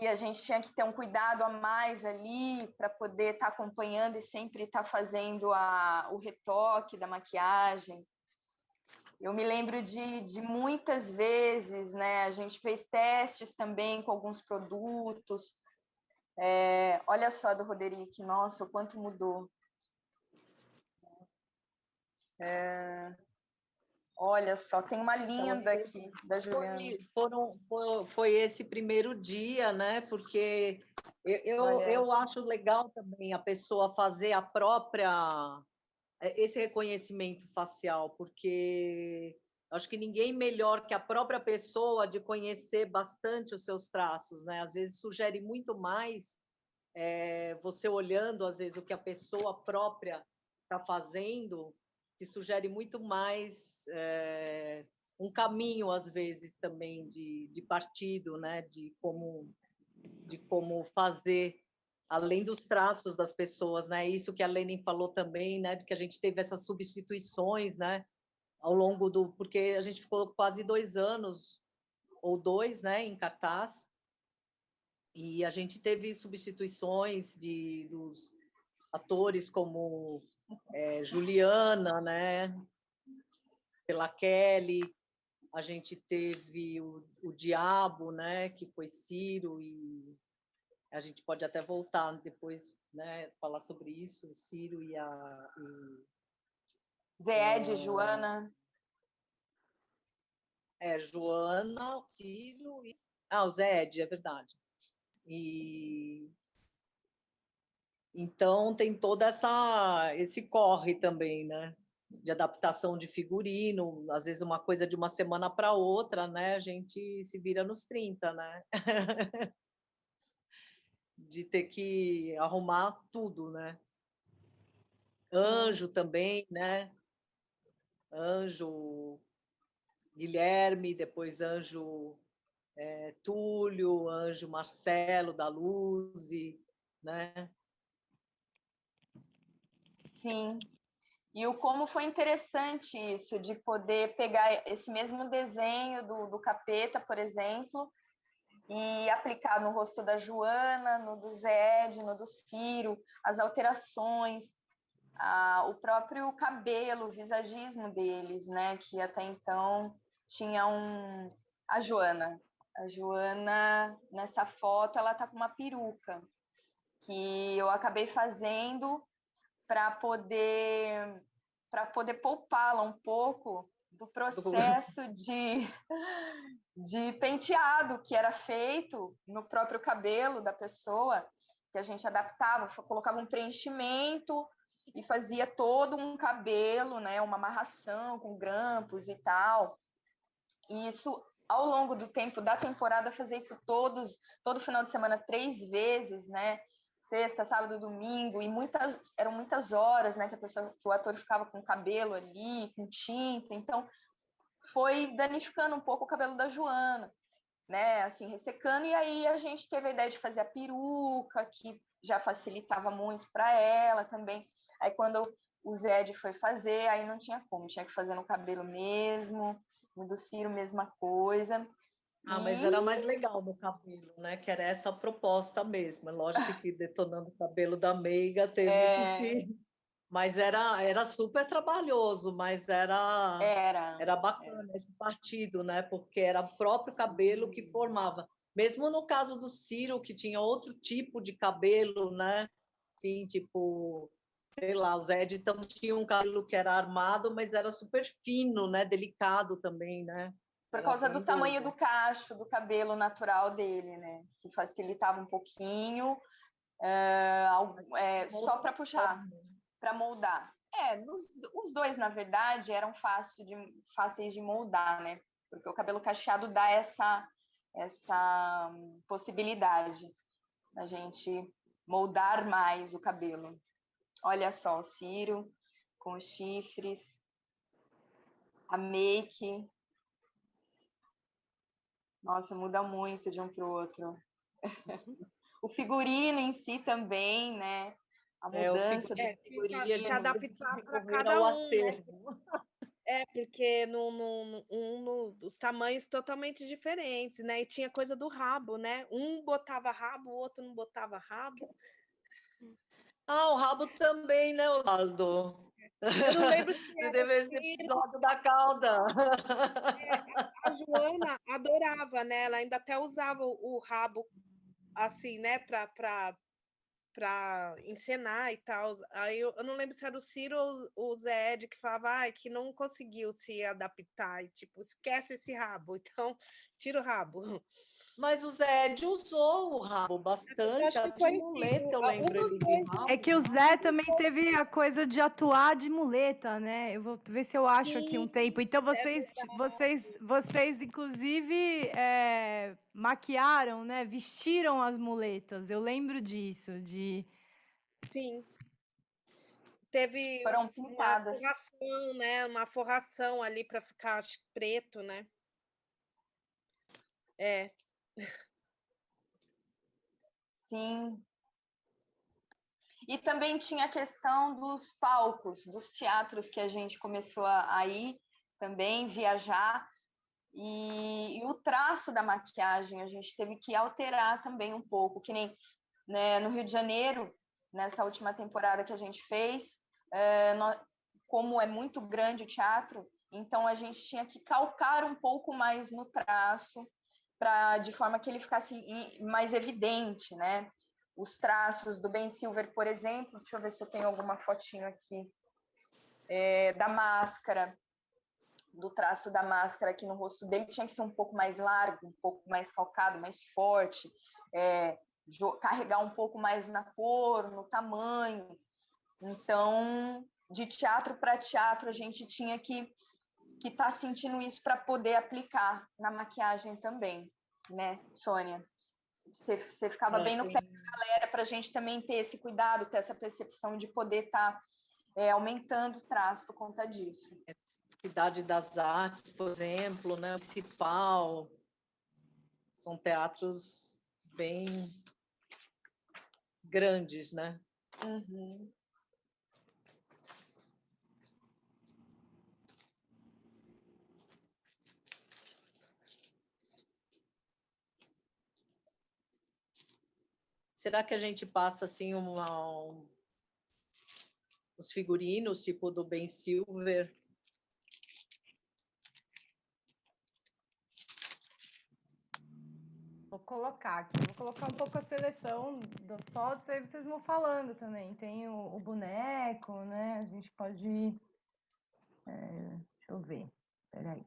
e a gente tinha que ter um cuidado a mais ali para poder estar tá acompanhando e sempre estar tá fazendo a, o retoque da maquiagem. Eu me lembro de, de muitas vezes, né? A gente fez testes também com alguns produtos. É, olha só do Roderick, nossa, o quanto mudou. É, Olha só, tem uma então, linda aqui da Juliana. Foi, foram, foi, foi, esse primeiro dia, né? Porque eu, eu, eu acho legal também a pessoa fazer a própria é, esse reconhecimento facial, porque acho que ninguém melhor que a própria pessoa de conhecer bastante os seus traços, né? Às vezes sugere muito mais é, você olhando, às vezes, o que a pessoa própria está fazendo que sugere muito mais é, um caminho, às vezes, também de, de partido, né? de, como, de como fazer, além dos traços das pessoas. Né? Isso que a Lenin falou também, né? de que a gente teve essas substituições né? ao longo do... Porque a gente ficou quase dois anos, ou dois, né? em cartaz, e a gente teve substituições de, dos atores como é, Juliana, né? Pela Kelly, a gente teve o, o Diabo, né? Que foi Ciro e a gente pode até voltar depois, né? Falar sobre isso, Ciro e a e, Zé Ed, é, Joana. É, Joana, Ciro e ah, o Zé Ed, é verdade. E então tem toda essa esse corre também, né? De adaptação de figurino, às vezes uma coisa de uma semana para outra, né? A gente se vira nos 30, né? <laughs> de ter que arrumar tudo, né? Anjo também, né? Anjo Guilherme, depois Anjo é, Túlio, Anjo Marcelo da Luz, né? Sim. E o como foi interessante isso, de poder pegar esse mesmo desenho do, do capeta, por exemplo, e aplicar no rosto da Joana, no do Zé, no do Ciro, as alterações, a, o próprio cabelo, o visagismo deles, né? Que até então tinha um. A Joana. A Joana, nessa foto, ela tá com uma peruca, que eu acabei fazendo para poder para poder poupá-la um pouco do processo de, de penteado que era feito no próprio cabelo da pessoa, que a gente adaptava, colocava um preenchimento e fazia todo um cabelo, né, uma amarração com grampos e tal. E isso ao longo do tempo da temporada, fazer isso todos, todo final de semana, três vezes, né? Sexta, sábado, domingo, e muitas, eram muitas horas, né? Que a pessoa, que o ator ficava com o cabelo ali, com tinta, então foi danificando um pouco o cabelo da Joana, né? Assim, ressecando, e aí a gente teve a ideia de fazer a peruca, que já facilitava muito para ela também. Aí quando o Zed foi fazer, aí não tinha como, tinha que fazer no cabelo mesmo, no do Ciro, mesma coisa. Ah, mas era mais legal no cabelo, né? Que era essa proposta mesmo. É lógico que detonando o cabelo da Meiga teve é... que se. Mas era, era super trabalhoso, mas era era, era bacana era. esse partido, né? Porque era o próprio cabelo que formava. Mesmo no caso do Ciro, que tinha outro tipo de cabelo, né? Sim, tipo sei lá, o Zé então tinha um cabelo que era armado, mas era super fino, né? Delicado também, né? Por causa do tamanho do cacho, do cabelo natural dele, né? Que facilitava um pouquinho, é, é, só para puxar, para moldar. É, nos, os dois, na verdade, eram fácil de, fáceis de moldar, né? Porque o cabelo cacheado dá essa, essa possibilidade da gente moldar mais o cabelo. Olha só, o Ciro com os chifres, a make. Nossa, muda muito de um para o outro. o figurino em si também, né? A mudança é, do figurino. É, se adaptar para cada um, né? É, porque no, no, um, no, os tamanhos totalmente diferentes, né? E tinha coisa do rabo, né? Um botava rabo, o outro não botava rabo. Ah, o rabo também, né, Osvaldo? Eu não lembro se <laughs> teve esse episódio da cauda. É, a Joana adorava, né? Ela ainda até usava o, o rabo assim, né, para para encenar e tal. Aí eu, eu, não lembro se era o Ciro ou o Zé Ed que falava ah, que não conseguiu se adaptar e tipo, esquece esse rabo, <laughs> então tira o rabo. Mas o Zé usou o rabo bastante, a de muleta, eu lembro ele de rabo. É que o Zé também teve a coisa de atuar de muleta, né? Eu vou ver se eu acho Sim, aqui um tempo. Então vocês, é vocês, vocês inclusive é, maquiaram, né? Vestiram as muletas. Eu lembro disso, de. Sim. Teve Foram pintadas. uma forração, né? Uma forração ali para ficar preto, né? É, Sim. E também tinha a questão dos palcos, dos teatros que a gente começou a ir também, viajar. E, e, o traço da maquiagem a gente teve que alterar também um pouco, que nem né, no Rio de Janeiro, nessa última temporada que a gente fez, é, como é muito grande o teatro, então a gente tinha que calcar um pouco mais no traço, para de forma que ele ficasse mais evidente, né? Os traços do Ben Silver, por exemplo, deixa eu ver se eu tenho alguma fotinho aqui, é, da máscara, do traço da máscara aqui no rosto dele, tinha que ser um pouco mais largo, um pouco mais calcado, mais forte, é, carregar um pouco mais na cor, no tamanho. Então, de teatro para teatro, a gente tinha que que está sentindo isso para poder aplicar na maquiagem também, né, Sônia? Você, você ficava é, bem no pé da galera para a gente também ter esse cuidado, ter essa percepção de poder estar tá, é, aumentando o traço por conta disso. Cidade das Artes, por exemplo, né, Municipal, são teatros bem grandes, né? Uhum. Será que a gente passa assim uma, um, os figurinos, tipo do Ben Silver? Vou colocar aqui, vou colocar um pouco a seleção das fotos, aí vocês vão falando também. Tem o, o boneco, né? A gente pode. É, deixa eu ver. Peraí.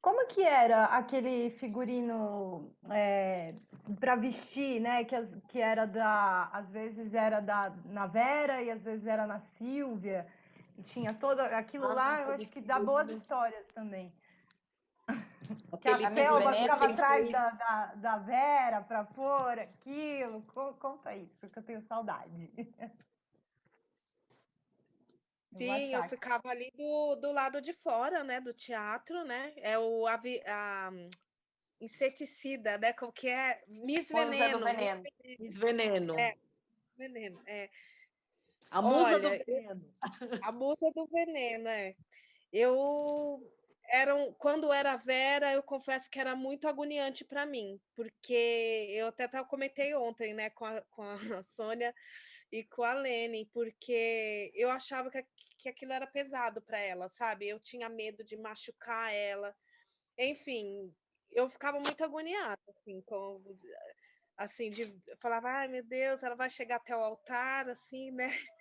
Como que era aquele figurino é, para vestir, né? Que, as, que era da, às vezes era da na Vera e às vezes era na Silvia. E tinha toda aquilo Ah, lá, eu todo acho que dá boas histórias também. Que Aquele a Selva Veneno ficava quem atrás fez- da, da, da Vera para pôr aquilo. Co- Conta isso, porque eu tenho saudade. <laughs> Sim, eu ficava ali do, do lado de fora, né, do teatro, né? É o avi- a, hum, inseticida, né? Como que é? Miss Musa do Veneno. Miss Veneno. Miss Veneno. É. Veneno, é. A musa do Olha, veneno. A musa do veneno, é. Eu era um, quando era Vera, eu confesso que era muito agoniante para mim, porque eu até tava- comentei ontem, né, com a, <laughs> com a Sônia e com a Lene, porque eu achava que, a- que aquilo era pesado para ela, sabe? Eu tinha medo de machucar ela. Enfim, eu ficava muito agoniada, assim, com assim, de falava, ai meu Deus, ela vai chegar até o altar, assim, né? <laughs>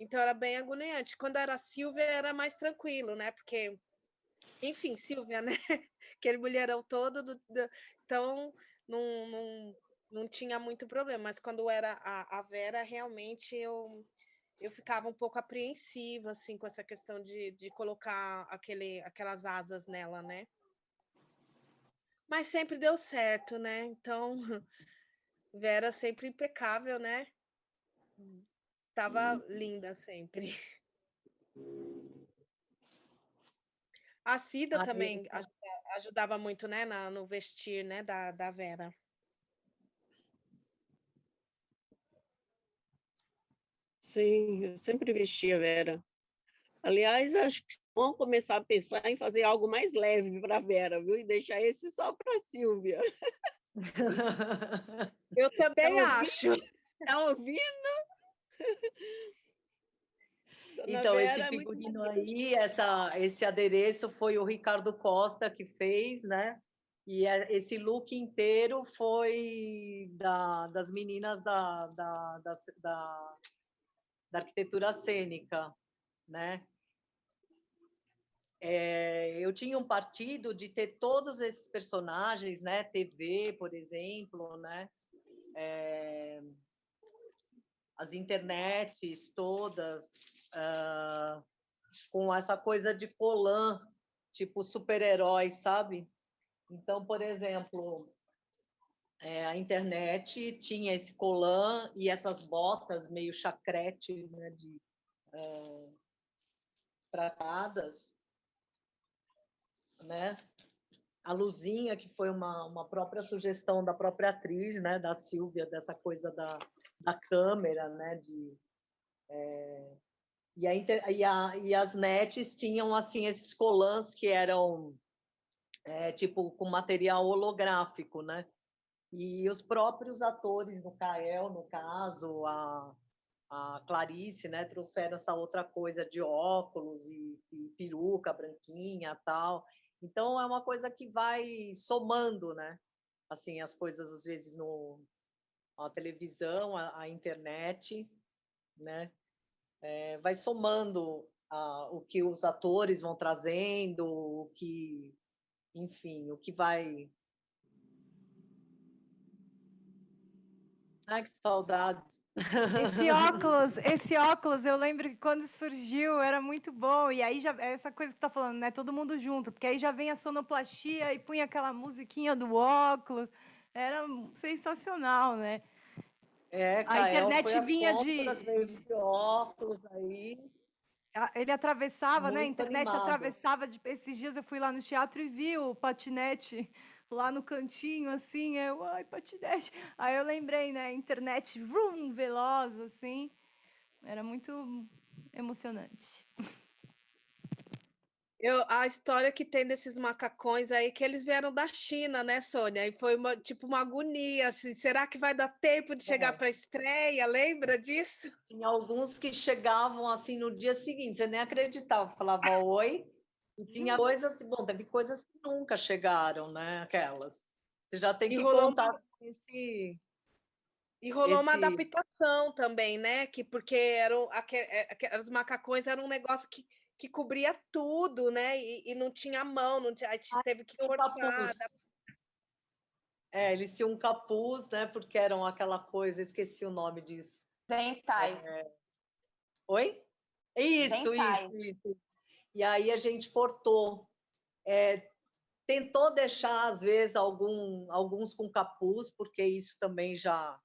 Então era bem agoniante. Quando era Silvia era mais tranquilo, né? Porque, enfim, Silvia, né? <laughs> Aquele mulherão todo, do- do- então não, não, não tinha muito problema. Mas quando era a, a Vera, realmente eu, eu ficava um pouco apreensiva, assim, com essa questão de, de colocar aquele, aquelas asas nela, né? Mas sempre deu certo, né? Então, <laughs> Vera sempre impecável, né? Tava linda sempre. <laughs> A Cida também isso. ajuda- ajudava muito, né, na- no vestir, né, da, da Vera. Sim, eu sempre vestia Vera. Aliás, acho que vamos começar a pensar em fazer algo mais leve para Vera, viu? E deixar esse só para Silvia. Eu <laughs> também ouvindo? acho. Tá ouvindo? <laughs> Então, esse Vera é muito figurino aí, essa, esse adereço foi o Ricardo Costa que fez, né? E é- esse look inteiro foi da, das meninas da, da, da, da, da arquitetura cênica, né? É, eu tinha um partido de ter todos esses personagens, né? TV, por exemplo, né? É, as internets todas, ah, com essa coisa de colã, tipo super-heróis, sabe? Então, por exemplo, é, a internet tinha esse colã e essas botas meio chacrete, né, de ah, pratadas, né? A luzinha, que foi uma, uma própria sugestão da própria atriz, né, da Silvia, dessa coisa da, da câmera, né, de é, e, a e, a- e as nets tinham assim esses colãs que eram é, tipo com material holográfico, né? E os próprios atores no Cael, no caso, a, a Clarice, né, trouxeram essa outra coisa de óculos e, e peruca branquinha, tal. Então é uma coisa que vai somando, né? Assim, as coisas às vezes no a televisão, a, a internet, né? É, vai somando a, o que os atores vão trazendo, o que, enfim, o que vai. Ai, que saudade. Esse <laughs> óculos, esse óculos, eu lembro que quando surgiu era muito bom. E aí já essa coisa que tá falando, né? Todo mundo junto, porque aí já vem a sonoplastia e punha aquela musiquinha do óculos. Era sensacional, né? É, A internet vinha de- compras, veio de óculos aí. Ele atravessava, né? A Muito internet animado. atravessava. De... Esses dias eu fui lá no teatro e vi o patinete lá no cantinho, assim. Eu, ai, patinete. Aí eu lembrei, né? Internet vrum, veloz, assim. Era muito emocionante. Eu, a história que tem desses macacões aí, que eles vieram da China, né, Sônia? E foi uma, tipo uma agonia, assim, será que vai dar tempo de chegar É. para a estreia? Lembra disso? Tinha alguns que chegavam assim no dia seguinte, você nem acreditava, falava oi. E tinha coisas, bom, teve coisas que nunca chegaram, né? Aquelas. Você já tem E que contar com esse. E rolou uma Esse- adaptação também, né? Que porque eram aque- é, macacões eram um negócio que, que cobria tudo, né? E, e não tinha mão, não tinha, a gente teve que cortar. É, eles tinham um capuz, né? Porque eram aquela coisa, esqueci o nome disso. Zentai. É... Oi? Isso, isso, isso. E aí a gente cortou. É, tentou deixar, às vezes, algum, alguns com capuz, porque isso também já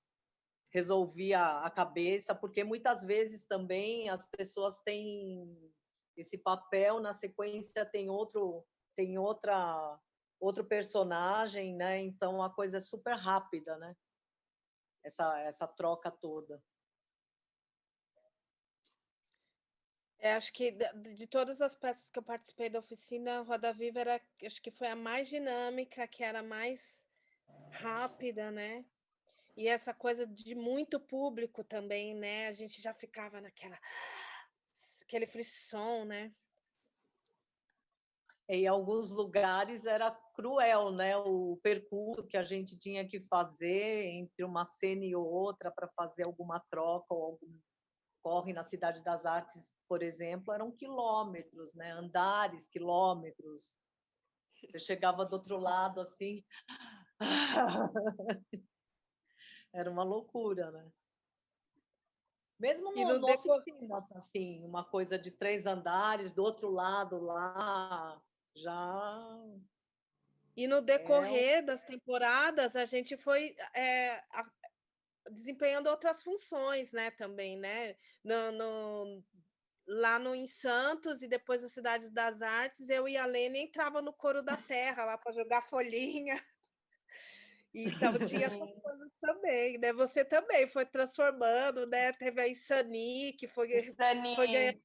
resolvia a cabeça, porque muitas vezes também as pessoas têm esse papel, na sequência tem outro, tem outra outro personagem, né? Então a coisa é super rápida, né? Essa essa troca toda. É, acho que de, de todas as peças que eu participei da oficina, Roda Viva era, acho que foi a mais dinâmica, que era mais rápida, né? E essa coisa de muito público também, né? A gente já ficava naquela aquele frisson, né? Em alguns lugares era cruel, né? O percurso que a gente tinha que fazer entre uma cena e outra para fazer alguma troca ou algum corre na Cidade das Artes, por exemplo, eram quilômetros, né? Andares, quilômetros. Você chegava do outro lado assim, <laughs> era uma loucura, né? Mesmo no, no oficina, assim, uma coisa de três andares, do outro lado lá, já. E no decorrer é... das temporadas, a gente foi é, desempenhando outras funções, né, também, né? No, no, lá no em Santos e depois na Cidade das Artes, eu e a Lene entrava no coro da terra lá para jogar folhinha. Então tinha essas coisas também, né? Você também foi transformando, né? Teve a Insani, que foi, Insani. foi ganhando.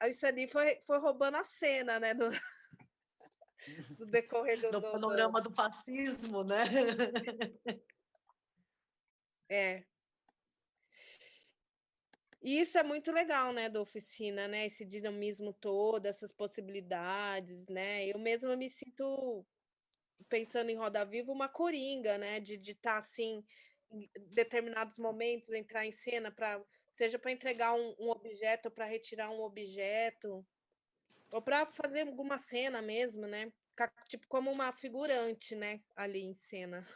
A Insani foi, foi roubando a cena, né? No, <laughs> no decorrer do. No panorama do fascismo, né? É. E isso é muito legal, né, da oficina, né? Esse dinamismo todo, essas possibilidades, né? Eu mesma me sinto, pensando em Roda Viva, uma coringa, né? De estar, tá, assim, em determinados momentos, entrar em cena, para seja para entregar um, um objeto, para retirar um objeto, ou para fazer alguma cena mesmo, né? Tipo, como uma figurante, né? Ali em cena.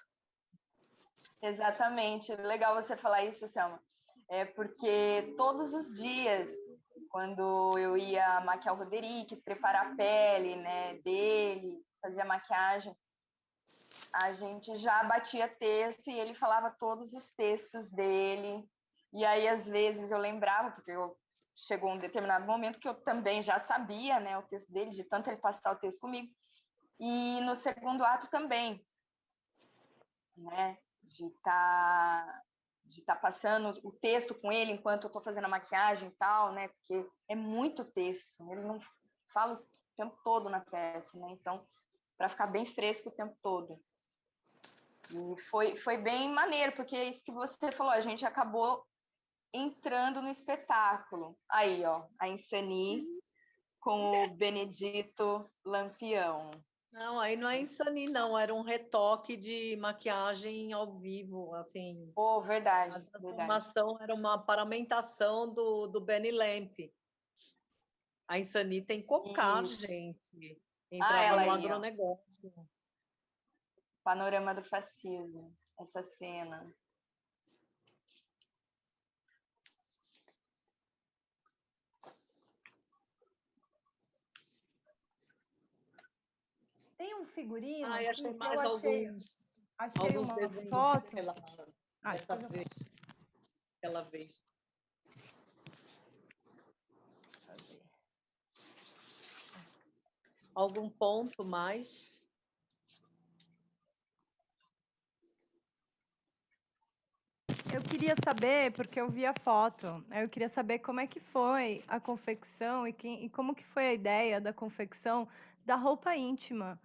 Exatamente, legal você falar isso, Selma. É porque todos os dias, quando eu ia maquiar o Roderick, preparar a pele né, dele, fazer a maquiagem, a gente já batia texto e ele falava todos os textos dele. E aí, às vezes, eu lembrava, porque eu, chegou um determinado momento que eu também já sabia né, o texto dele, de tanto ele passar o texto comigo. E no segundo ato também. Né? de estar tá, de tá passando o texto com ele enquanto eu estou fazendo a maquiagem e tal, né? Porque é muito texto, ele não fala o tempo todo na peça, né? Então, para ficar bem fresco o tempo todo. E foi, foi bem maneiro, porque é isso que você falou, a gente acabou entrando no espetáculo. Aí, ó, a Insani com o Benedito Lampião. Não, aí não é insani, não, era um retoque de maquiagem ao vivo, assim. Oh, verdade. A transformação era uma paramentação do, do Benny Lamp. A Insani tem cocar, gente. Ah, Entrava ah, no agronegócio. Panorama do fascismo, essa cena. Tem um figurino. Ah, eu achei mais eu alguns, achei, achei alguns desenhos foto. Ela, ah, dessa vez. Aquela vez. Algum ponto mais? Eu queria saber, porque eu vi a foto, eu queria saber como é que foi a confecção e, quem, e como que foi a ideia da confecção da roupa íntima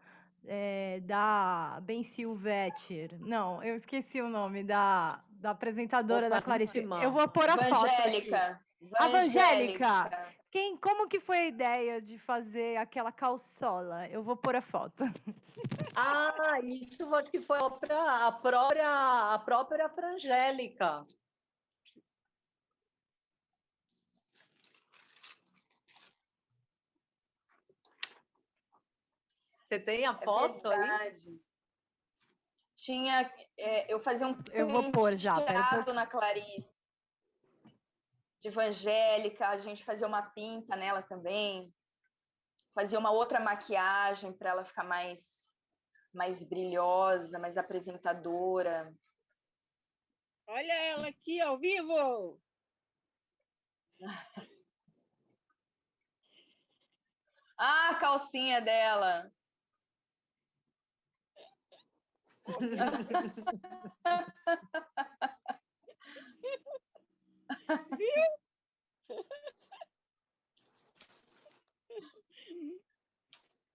é, da Ben Silvetter. Não, eu esqueci o nome da, da apresentadora Opa, da Clarice. Eu vou pôr a foto. Angélica. Evangélica. Quem, como que foi a ideia de fazer aquela calçola? Eu vou pôr a foto. Ah, isso acho que foi a própria, a própria, a própria Frangélica. Você tem a é foto é verdade. aí? Tinha, é, eu fazia um eu vou pôr já, na Clarice. De evangélica, a gente fazia uma pinta nela também. Fazia uma outra maquiagem para ela ficar mais, mais brilhosa, mais apresentadora. Olha ela aqui ao vivo! <laughs> Ah, a calcinha dela. <laughs>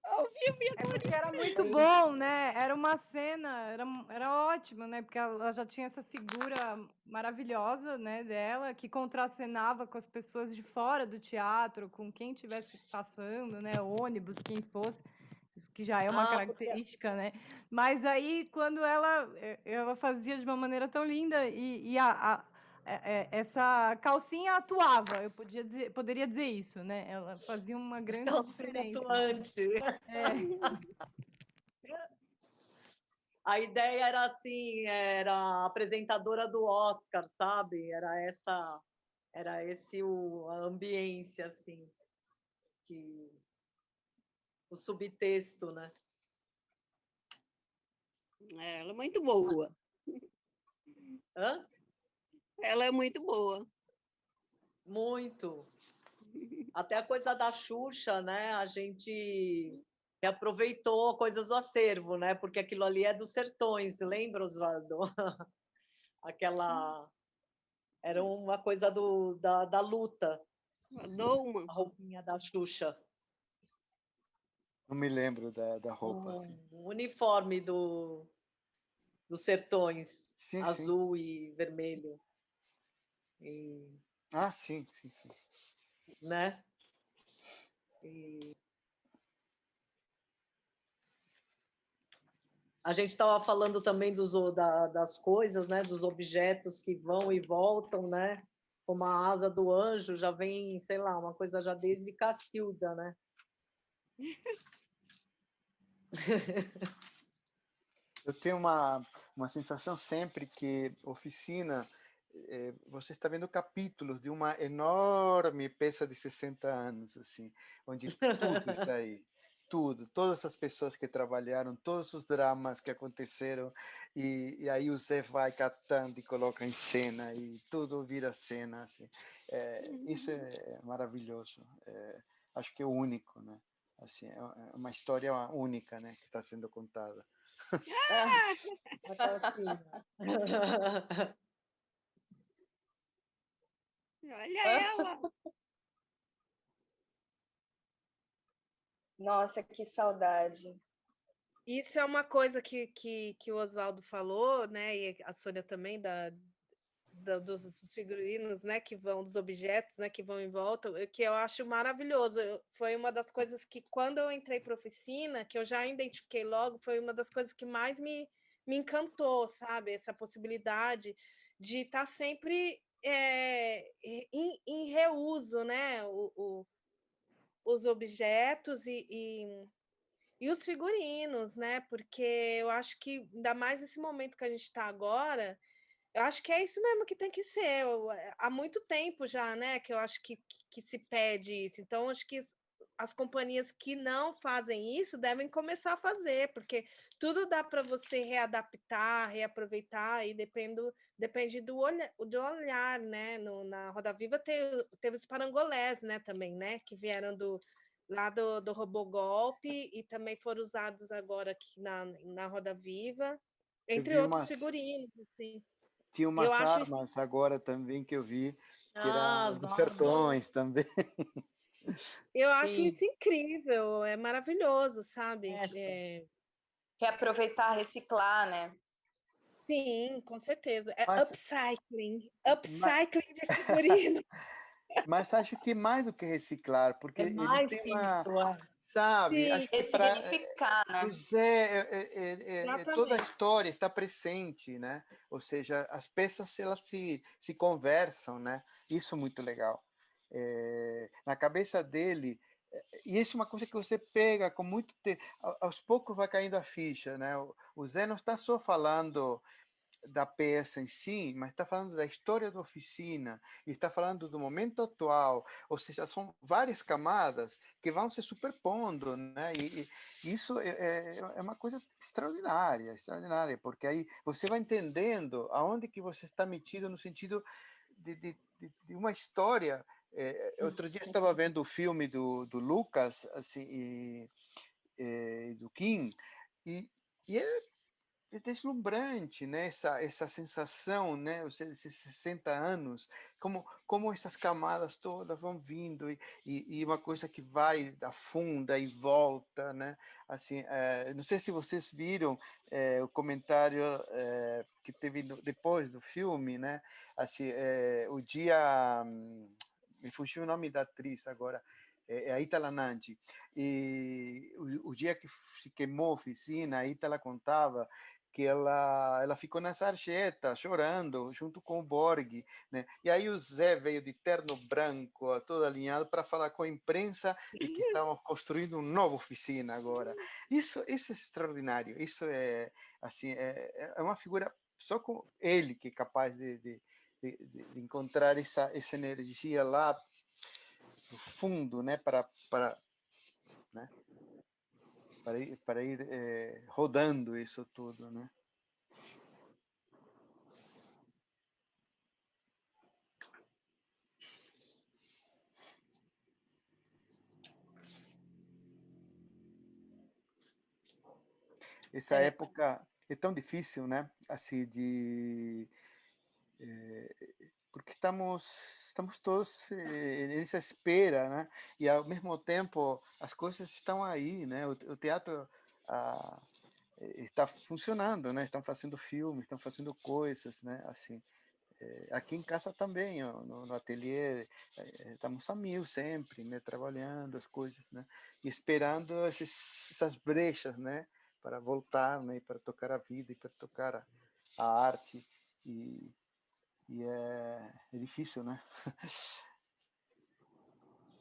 Ao vivo e a É porque era muito bom, né? Era uma cena, era, era ótimo, né? Porque ela já tinha essa figura maravilhosa, né, dela, que contracenava com as pessoas de fora do teatro, com quem estivesse passando, né? Ônibus, quem fosse. Isso que já é uma Ah, porque- característica, né? Mas aí, quando ela, eh, ela fazia de uma maneira tão linda e, e a, a- essa calcinha atuava, eu podia dizer, poderia dizer isso, né? Ela fazia uma grande Calcinha diferença. atuante. É. <laughs> A ideia era assim, era a apresentadora do Oscar, sabe? Era essa, era esse o, a ambiência assim, que o subtexto, né? É, Ela é muito boa. Hã? Ela é muito boa. Muito. Até a coisa da Xuxa, né? A gente aproveitou coisas do acervo, né? Porque aquilo ali é dos sertões, lembra, Osvaldo? <laughs> Aquela era uma coisa do, da, da luta, A Douma. a roupinha da Xuxa. Não me lembro da, da roupa, assim. O uniforme do, dos sertões, Sim, sim. azul e vermelho. E, Ah, sim, sim, sim. né? E... A gente estava falando também dos, da- das coisas, né? Dos objetos que vão e voltam, né? Como a asa do anjo já vem, sei lá, uma coisa já desde Cacilda, né? Eu tenho uma, uma sensação sempre que oficina, eh, você está vendo capítulos de uma enorme peça de 60 anos, assim, onde tudo está aí. Tudo, todas as pessoas que trabalharam, todos os dramas que aconteceram, e, e aí o Zé vai catando e coloca em cena, e tudo vira cena. Assim. Eh, isso é maravilhoso, eh, acho que é único, né? Assim, é é uma história única, né, que está sendo contada. <laughs> A calcinha. <laughs> Olha ela. Nossa, que saudade. Isso é uma coisa que, que, que o Oswaldo falou, né? E a Sônia também, da, da- dos, dos figurinos, né? Que vão, dos objetos, né? Que vão em volta, que eu acho maravilhoso. Eu- foi uma das coisas que, quando eu entrei para oficina, que eu já identifiquei logo, foi uma das coisas que mais me, me encantou, sabe? Essa possibilidade de estar sempre eh, em, em reuso, né? O, o- os objetos e- e e os figurinos, né? Porque eu acho que, ainda mais nesse momento que a gente está agora, eu acho que é isso mesmo que tem que ser. Eu, eh, há muito tempo já, né? Que eu acho que, que, que se pede isso. Então, acho que as companhias que não fazem isso devem começar a fazer, porque tudo dá para você readaptar, reaproveitar, e depende, depende do, olha, do olhar, né? No, na Roda Viva teve, teve os parangolés, né? Também, né? Que vieram do, lá do, do Robogolpe e também foram usados agora aqui na, na Roda Viva, entre outros umas- figurinos, assim. Tinha umas acho armas agora também que eu vi, que Ah, eram armas. sertões também. <laughs> Eu acho Sim. isso incrível, é maravilhoso, sabe? É, Reaproveitar, reciclar, né? sim, com certeza. É Mas- upcycling, upcycling de figurino. <laughs> Mas acho que mais do que reciclar, porque É eles mais têm que uma, isso, é. sabe? Sim. Acho que pra, Ressignificar, né? Pois é, é, é, é, é, toda a história está presente, né? Ou seja, as peças elas se, se conversam, né? Isso é muito legal. É, na cabeça dele, e isso é uma coisa que você pega com muito te... aos poucos vai caindo a ficha, né? O Zé não está só falando da peça em si, mas está falando da história da oficina, e está falando do momento atual, ou seja, são várias camadas que vão se superpondo, né? E, e isso é, é, é, uma coisa extraordinária, extraordinária, porque aí você vai entendendo aonde que você está metido no sentido de, de, de uma história. É, outro dia estava vendo o filme do, do Lucas assim, e, e do Kim, e, e é é deslumbrante, né? Essa, essa sensação, né? Os 60 anos, como, como essas camadas todas vão vindo e, e, e uma coisa que vai, afunda e volta, né? Assim, é, não sei se vocês viram é, o comentário é, que teve depois do filme, né? Assim, o dia... Hum, me fugiu o nome da atriz agora, é a Itala Nanti. E o, o, dia que se queimou a oficina, a Itala contava que ela, ela ficou na sarjeta, chorando, junto com o Borg, né? E aí o Zé veio de terno branco, todo alinhado, para falar com a imprensa e que <laughs> estavam construindo uma nova oficina agora. Isso, isso é extraordinário, isso é, assim, é, é uma figura, só com ele que é capaz de, de, de, de encontrar essa, essa energia lá no fundo, né? Para, para, né? para ir, para ir é, rodando isso tudo, né? Essa é. época é tão difícil, né? Assim, de... É, porque estamos estamos todos eh, nessa espera, né? E ao mesmo tempo as coisas estão aí, né? O, o teatro ah, está funcionando, né? Estão fazendo filmes, estão fazendo coisas, né? Assim, eh, aqui em casa também, no, no ateliê, eh, estamos a mil sempre, né? Trabalhando as coisas, né? E esperando esses, essas brechas, né? Para voltar, né? Para tocar a vida e para tocar a, a arte e e é, é difícil, né? <laughs>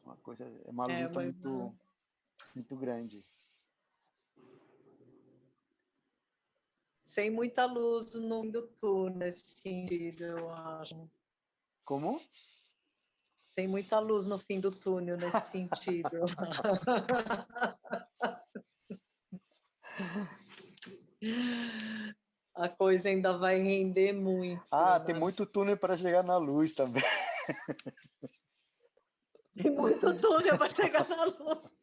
Uma coisa, é uma é, luta muito, não. muito grande. Sem muita luz no fim do túnel, nesse sentido, eu acho. Como? Sem muita luz no fim do túnel, nesse sentido. <laughs> <laughs> a coisa ainda vai render muito. Ah, né? tem muito túnel para chegar na luz também. Tem muito túnel para chegar na luz.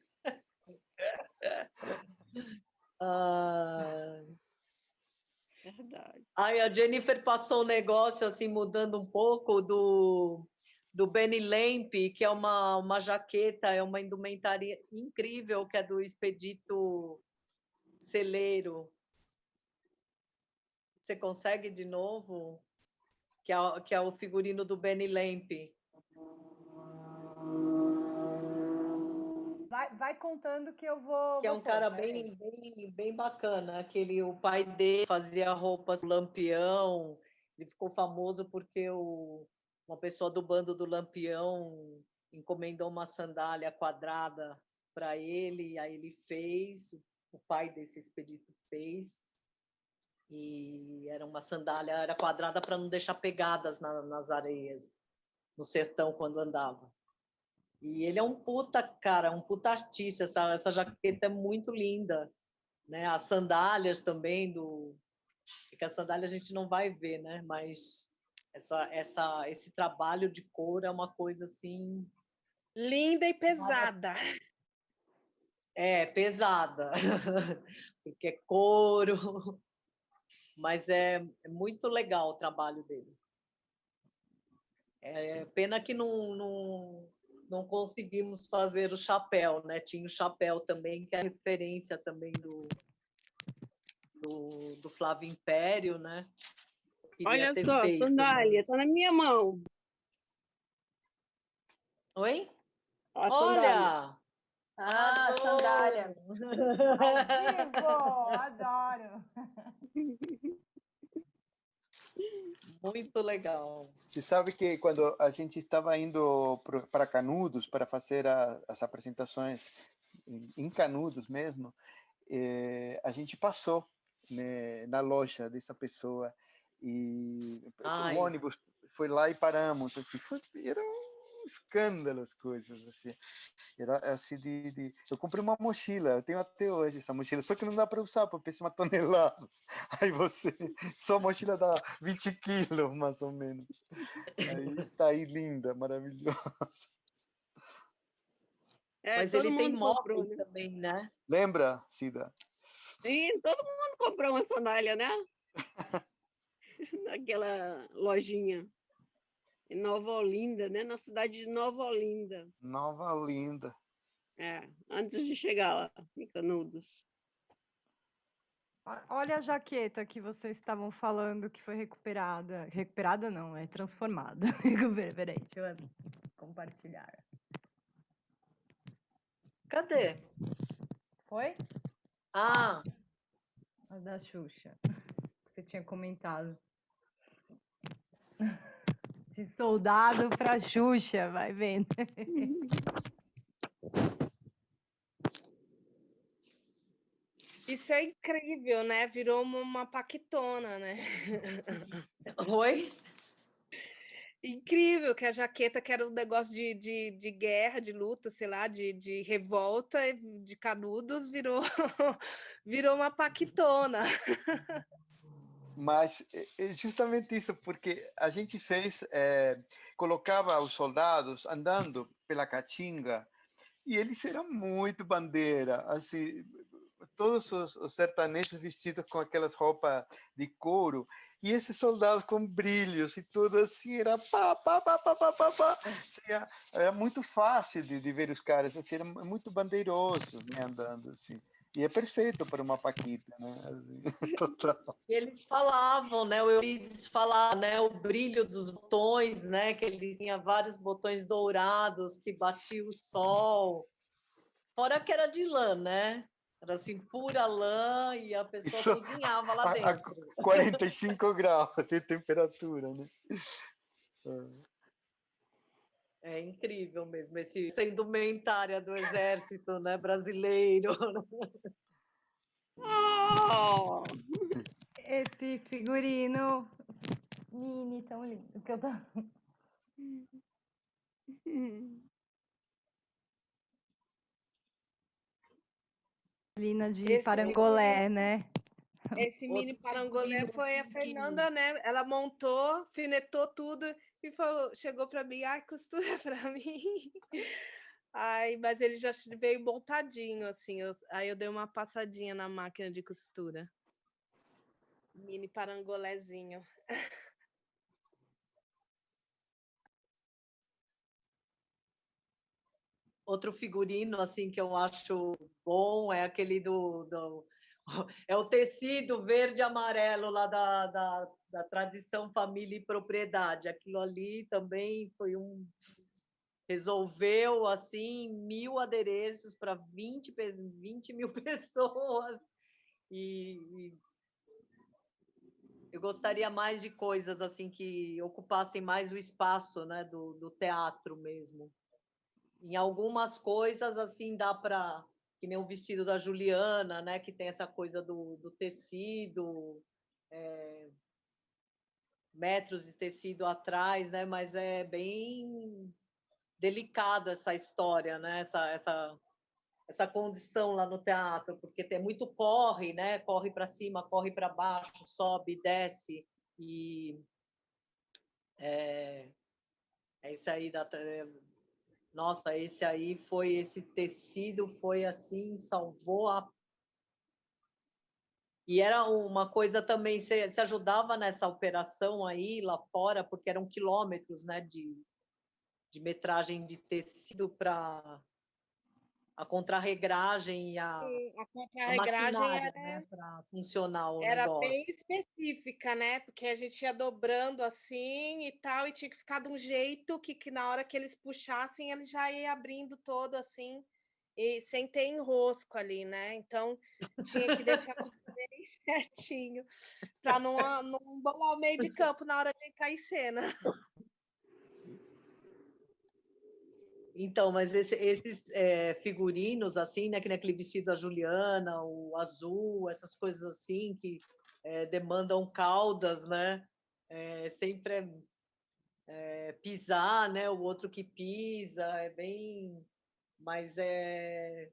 Ah... Verdade. Aí a Jennifer passou um negócio assim, mudando um pouco do, do Benny Lamp, que é uma, uma jaqueta, é uma indumentária incrível, que é do Expedito Celeiro. Você consegue de novo? Que é, que é o figurino do Benny Lamp. Vai, vai contando que eu vou. Que é um cara bem, bem, bem bacana. Aquele, o pai dele fazia roupas lampião. Ele ficou famoso porque o, uma pessoa do bando do Lampião encomendou uma sandália quadrada para ele, aí ele fez, o pai desse expedito fez, e era uma sandália, era quadrada para não deixar pegadas na, nas areias, no sertão quando andava. E ele é um puta, cara, um puta artista, essa, essa jaqueta é muito linda, né? As sandálias também do que a sandália a gente não vai ver, né? Mas essa, essa, esse trabalho de cor é uma coisa assim linda e pesada. É, pesada, <laughs> porque é couro, mas é, é muito legal o trabalho dele. É pena que não, não, não conseguimos fazer o chapéu, né? Tinha o chapéu também, que é referência também do, do, do Flávio Império, né? Olha só, feito, sandália, está mas... na minha mão. Oi? A Olha! Ah, sandália. Ao vivo, <laughs> adoro. Muito legal. Você sabe que quando a gente estava indo para Canudos para fazer a, as apresentações em Canudos mesmo, eh, a gente passou né, na loja dessa pessoa e Ai. o ônibus foi lá e paramos, assim, foi, era um escândalo as coisas, assim, era assim de, de, eu comprei uma mochila, eu tenho até hoje essa mochila, só que não dá para usar, porque pesa uma tonelada, <laughs> aí você, só a mochila dá 20 quilos, mais ou menos, aí tá aí linda, maravilhosa. É, Mas ele tem móveis né? também, né? Lembra, Cida? Sim, todo mundo comprou uma sandália, né? <laughs> Naquela lojinha. Em Nova Olinda, né? Na cidade de Nova Olinda. Nova Olinda. É, antes de chegar lá, em Canudos. Olha a jaqueta que vocês estavam falando que foi recuperada. Recuperada não, é transformada. <laughs> Peraí, deixa eu compartilhar. Cadê? Foi? Ah! A da Xuxa. Que você tinha comentado. <laughs> De soldado para Xuxa, vai vendo. Isso é incrível, né? Virou uma, uma paquetona, né? Oi? Incrível que a jaqueta, que era um negócio de, de, de guerra, de luta, sei lá, de, de revolta, de canudos, virou, <laughs> virou uma paquitona. Mas é justamente isso, porque a gente fez, é, colocava os soldados andando pela caatinga e eles eram muito bandeira, assim, todos os, os sertanejos vestidos com aquelas roupas de couro e esses soldados com brilhos e tudo assim, era pá, pá, pá, pá, pá, pá, pá. Era, era muito fácil de, de, ver os caras, assim, era muito bandeiroso né, andando assim. E é perfeito para uma paquita, né? Assim, <laughs> total. Eles falavam, né? O Eurides falava, né? O brilho dos botões, né? Que ele tinha vários botões dourados que batia o sol. Fora que era de lã, né? Era assim, pura lã e a pessoa Isso, cozinhava lá dentro. A 45 <laughs> graus de temperatura, né? É <laughs> incrível mesmo, esse, essa indumentária do exército né, brasileiro. Oh! <laughs> Esse figurino mini tão lindo que eu tô... <laughs> Lina de esse Parangolé, mini, né? Esse mini Parangolé foi a Fernanda, né? Ela montou, finetou tudo e falou, chegou para mim, ai, costura <laughs> para mim. Ai, mas ele já veio montadinho, assim. Eu, aí eu dei uma passadinha na máquina de costura. Mini parangolézinho. Outro figurino assim que eu acho bom é aquele do, do <laughs> é o tecido verde e amarelo lá da, da, da, tradição família e propriedade. Aquilo ali também foi um resolveu assim mil adereços para 20, 20 mil <laughs> pessoas e, e eu gostaria mais de coisas assim que ocupassem mais o espaço né, do, do teatro mesmo em algumas coisas assim dá para que nem o vestido da Juliana, né, que tem essa coisa do, do tecido, é, metros de tecido atrás, né, mas é bem delicada essa história, né, essa, essa, essa condição lá no teatro, porque tem muito corre, né, corre para cima, corre para baixo, sobe, desce e é, é isso aí da nossa, esse aí foi, esse tecido foi assim, salvou a. E era uma coisa também, se, se ajudava nessa operação aí lá fora, porque eram quilômetros né, de, de metragem de tecido para a contrarregragem e a, Sim, a contrarregragem era né, para funcionar o era negócio. bem específica, né? Porque a gente ia dobrando assim e tal, e tinha que ficar de um jeito que, que na hora que eles puxassem, ele já ia abrindo todo assim, e sem ter enrosco ali, né? Então tinha que deixar <laughs> certinho, para não, não bolar o meio de campo na hora de em cena. Então, mas esse, esses é, figurinos, assim, né, que nem aquele vestido da Juliana, o azul, essas coisas assim, que é, demandam caudas, né? É, sempre é, pisar, né? O outro que pisa, é bem... Mas é...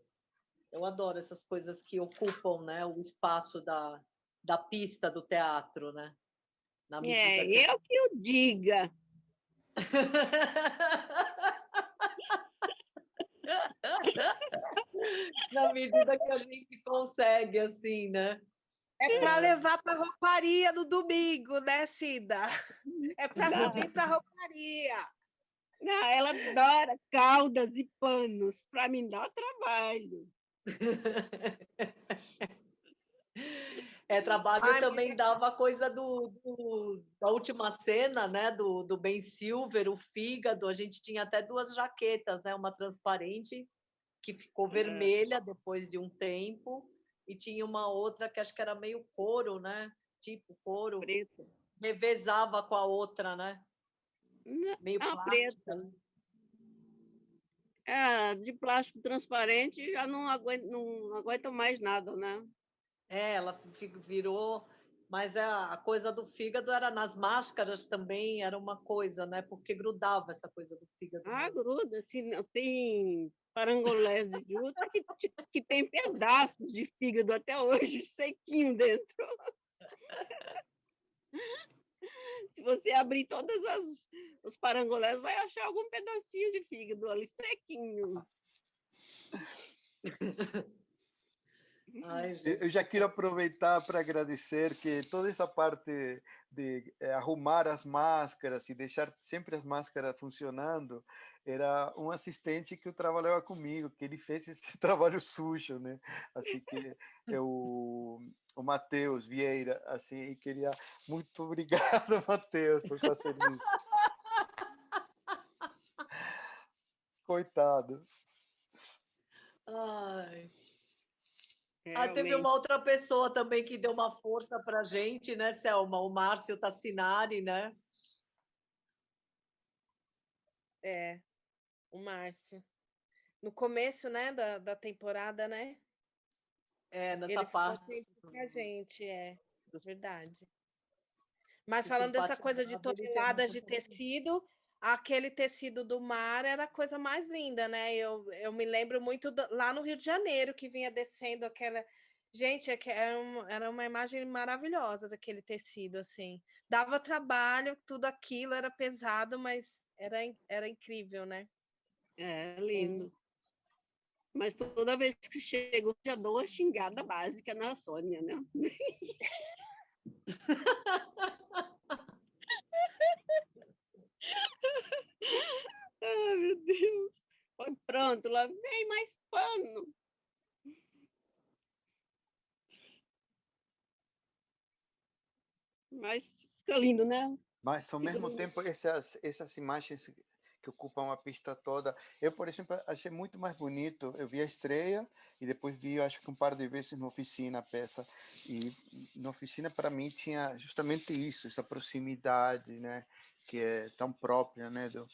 Eu adoro essas coisas que ocupam né, o espaço da, da pista do teatro, né? Na é, que... eu que eu diga. <laughs> Na medida que a gente consegue, assim, né? É para levar para rouparia no domingo, né, Cida? É para subir para rouparia. Não, ela adora caudas e panos. Para mim dá trabalho. <laughs> É, trabalho Ai, também dava coisa do, do, da última cena, né? Do, do Ben Silver, o fígado. A gente tinha até duas jaquetas, né? Uma transparente que ficou é. vermelha depois de um tempo, e tinha uma outra que acho que era meio couro, né? Tipo couro. Preto. Revezava com a outra, né? Meio ah, preta. É, de plástico transparente já não aguenta, não aguenta mais nada, né? É, ela virou mas a, coisa do fígado era nas máscaras também, era uma coisa, né? Porque grudava essa coisa do fígado. Ah, gruda. Assim, tem parangolés de juta que, que tem pedaços de fígado até hoje, <laughs> sequinho dentro. <laughs> Se você abrir todos os parangolés, vai achar algum pedacinho de fígado ali, sequinho. <laughs> Ai, eu já quero aproveitar para agradecer que toda essa parte de é, arrumar as máscaras e deixar sempre as máscaras funcionando era um assistente que trabalhava comigo, que ele fez esse <laughs> trabalho sujo, né? Assim que eu, o Matheus Vieira, assim, queria muito obrigado, <laughs> Matheus, por fazer isso. Coitado. Ai. Ah, teve uma outra pessoa também que deu uma força para a gente, né, Selma? O Márcio Tassinari, né? É, o Márcio. No começo, né, da, da temporada, né? É, nessa Ele parte. A gente, é, verdade. Mas falando dessa coisa de toneladas de tecido, aquele tecido do mar era a coisa mais linda, né? Eu, eu me lembro muito do, lá no Rio de Janeiro, que vinha descendo aquela. Gente, é era uma, era uma imagem maravilhosa daquele tecido, assim. Dava trabalho, tudo aquilo era pesado, mas era, era incrível, né? É, lindo. Mas toda vez que chego, já dou a xingada básica na Sônia, né? <laughs> Ai, <laughs> meu Deus. Foi pronto, lá vem mais pano. Mas fica lindo, né? Mas ao mesmo tempo essas essas imagens que ocupam a pista toda, eu por exemplo achei muito mais bonito. Eu vi a estreia e depois vi, acho que um par de vezes na oficina a peça e na oficina para mim tinha justamente isso, essa proximidade, né? Que é tão própria, né, do,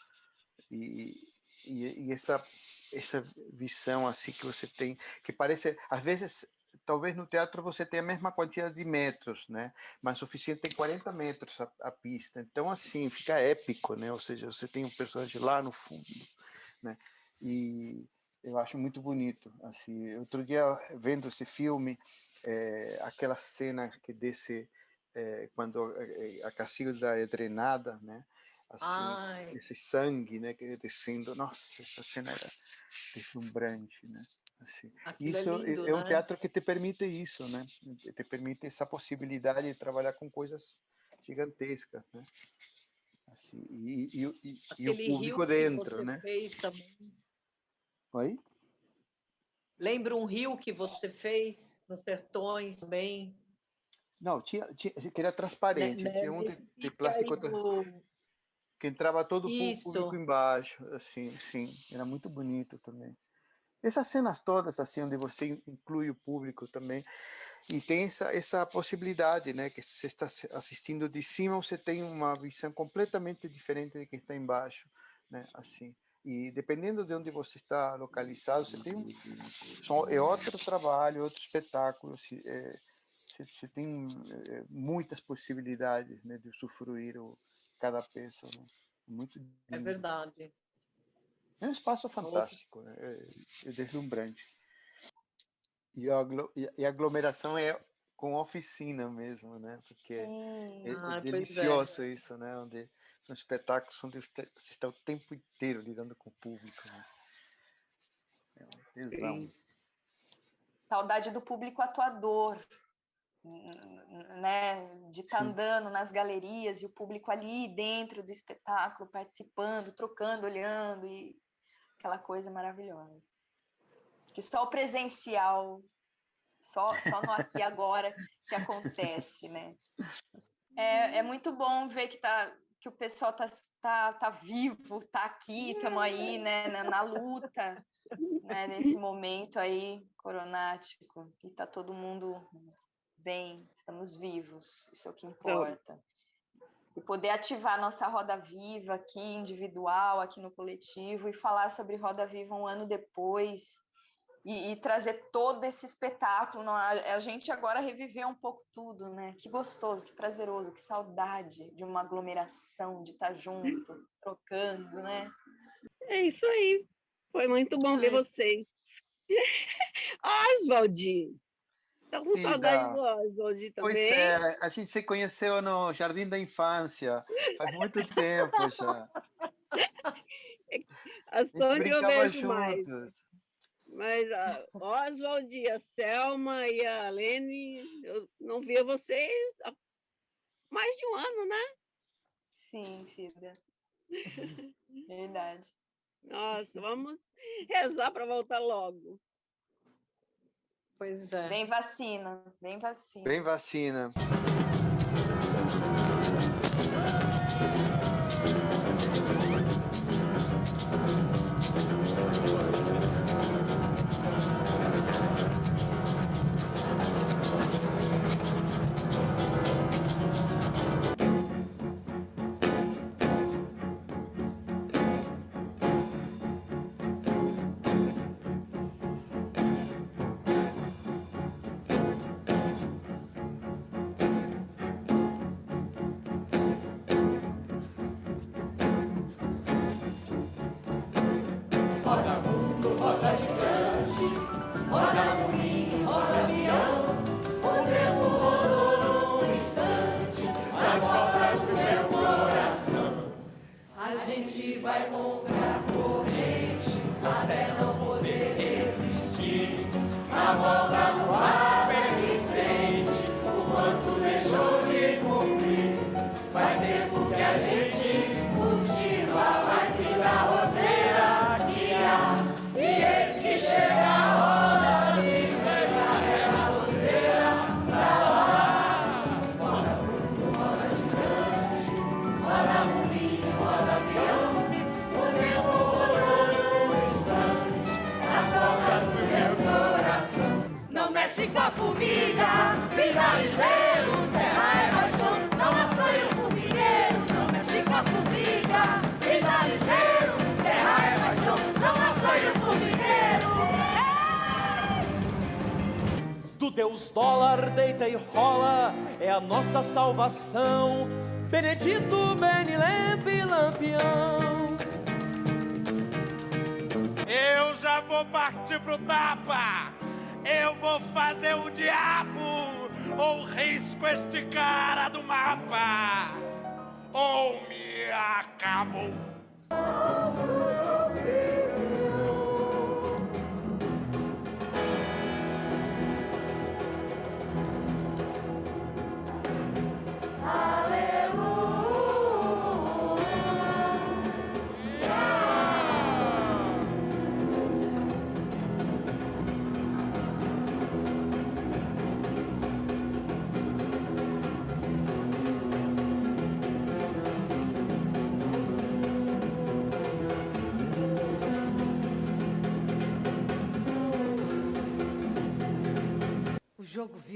e, e, e, essa essa visão assim que você tem, que parece, às vezes, talvez no teatro você tenha a mesma quantidade de metros, né, mas a oficina tem 40 metros a, a pista, então assim, fica épico, né, ou seja, você tem um personagem lá no fundo, né, e eu acho muito bonito, assim, outro dia vendo esse filme, é, aquela cena que desce é, quando eh, a Cacilda é drenada, né? Assim, Ai. esse sangue, né, é descendo, nossa, essa cena era deslumbrante, né? Assim. Isso é, lindo, é, um né? teatro que te permite isso, né? Te permite essa possibilidade de trabalhar com coisas gigantescas, né? Assim, e, e, e, e o público dentro, né? Oi? Lembra um rio que você fez nos sertões também? Não, tinha, tinha, que era transparente, né, tinha um de, de plástico do... que entrava todo o público embaixo, assim, sim, era muito bonito também. Essas cenas todas, assim, onde você inclui o público também, e tem essa, essa possibilidade, né, que você está assistindo de cima, você tem uma visão completamente diferente de quem está embaixo, né, assim. E dependendo de onde você está localizado, você tem um, é outro trabalho, outro espetáculo, é, você, tem é, muitas possibilidades, né, de usufruir o, cada peça, né? Muito lindo. É verdade. É um espaço fantástico, né? é, é deslumbrante. E a, e a aglomeração é com oficina mesmo, né? Porque é, é Ah, é. delicioso isso, né? Onde são espetáculos onde você está o tempo inteiro lidando com o público. Né? É um tesão. Saudade do público atuador, né? De estar Sim. andando nas galerias e o público ali dentro do espetáculo, participando, trocando, olhando e aquela coisa maravilhosa. Que só o presencial, só, só no aqui e agora que acontece, né? É, é muito bom ver que, tá, que o pessoal tá, tá, tá vivo, tá aqui, estamos aí, né, na, na luta, né, nesse momento aí coronático, e tá todo mundo bem, estamos vivos, isso é o que importa. E poder ativar nossa roda viva aqui, individual, aqui no coletivo, e falar sobre roda viva um ano depois, e, e trazer todo esse espetáculo. A, gente agora reviveu um pouco tudo, né? Que gostoso, que prazeroso, que saudade de uma aglomeração, de estar junto, trocando, né? É isso aí. Foi muito bom ver vocês. <laughs> Oswald! Tá com Sim, saudade do Oswald também? Pois é, a gente se conheceu no Jardim da Infância, faz muito tempo já. <laughs> A Sônia eu vejo mais. Mas a Oswald e a Selma e a Lene, eu não via vocês há mais de um ano, né? Sim, Cida. Verdade. Nossa, vamos rezar para voltar logo. Pois é. Vem vacina, vem vacina. Bem vacina.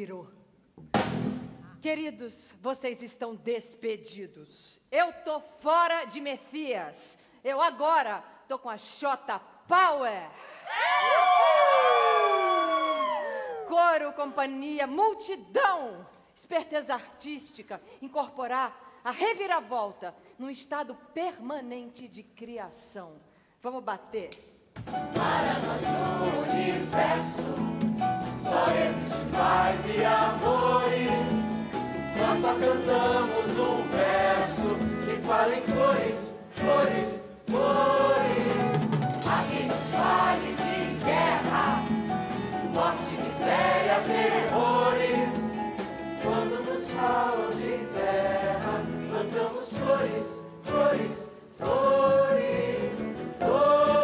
Virou. Queridos, vocês estão despedidos. Eu tô fora de Messias. Eu agora tô com a Xota Power. Coro, companhia, multidão, esperteza artística, incorporar a reviravolta num estado permanente de criação. Vamos bater. Para nós no universo só existe paz e amores. Nós só cantamos um verso que fala em flores, flores, flores. Aqui vale de guerra, morte, miséria, terrores. Quando nos falam de terra, cantamos flores, flores, flores, flores.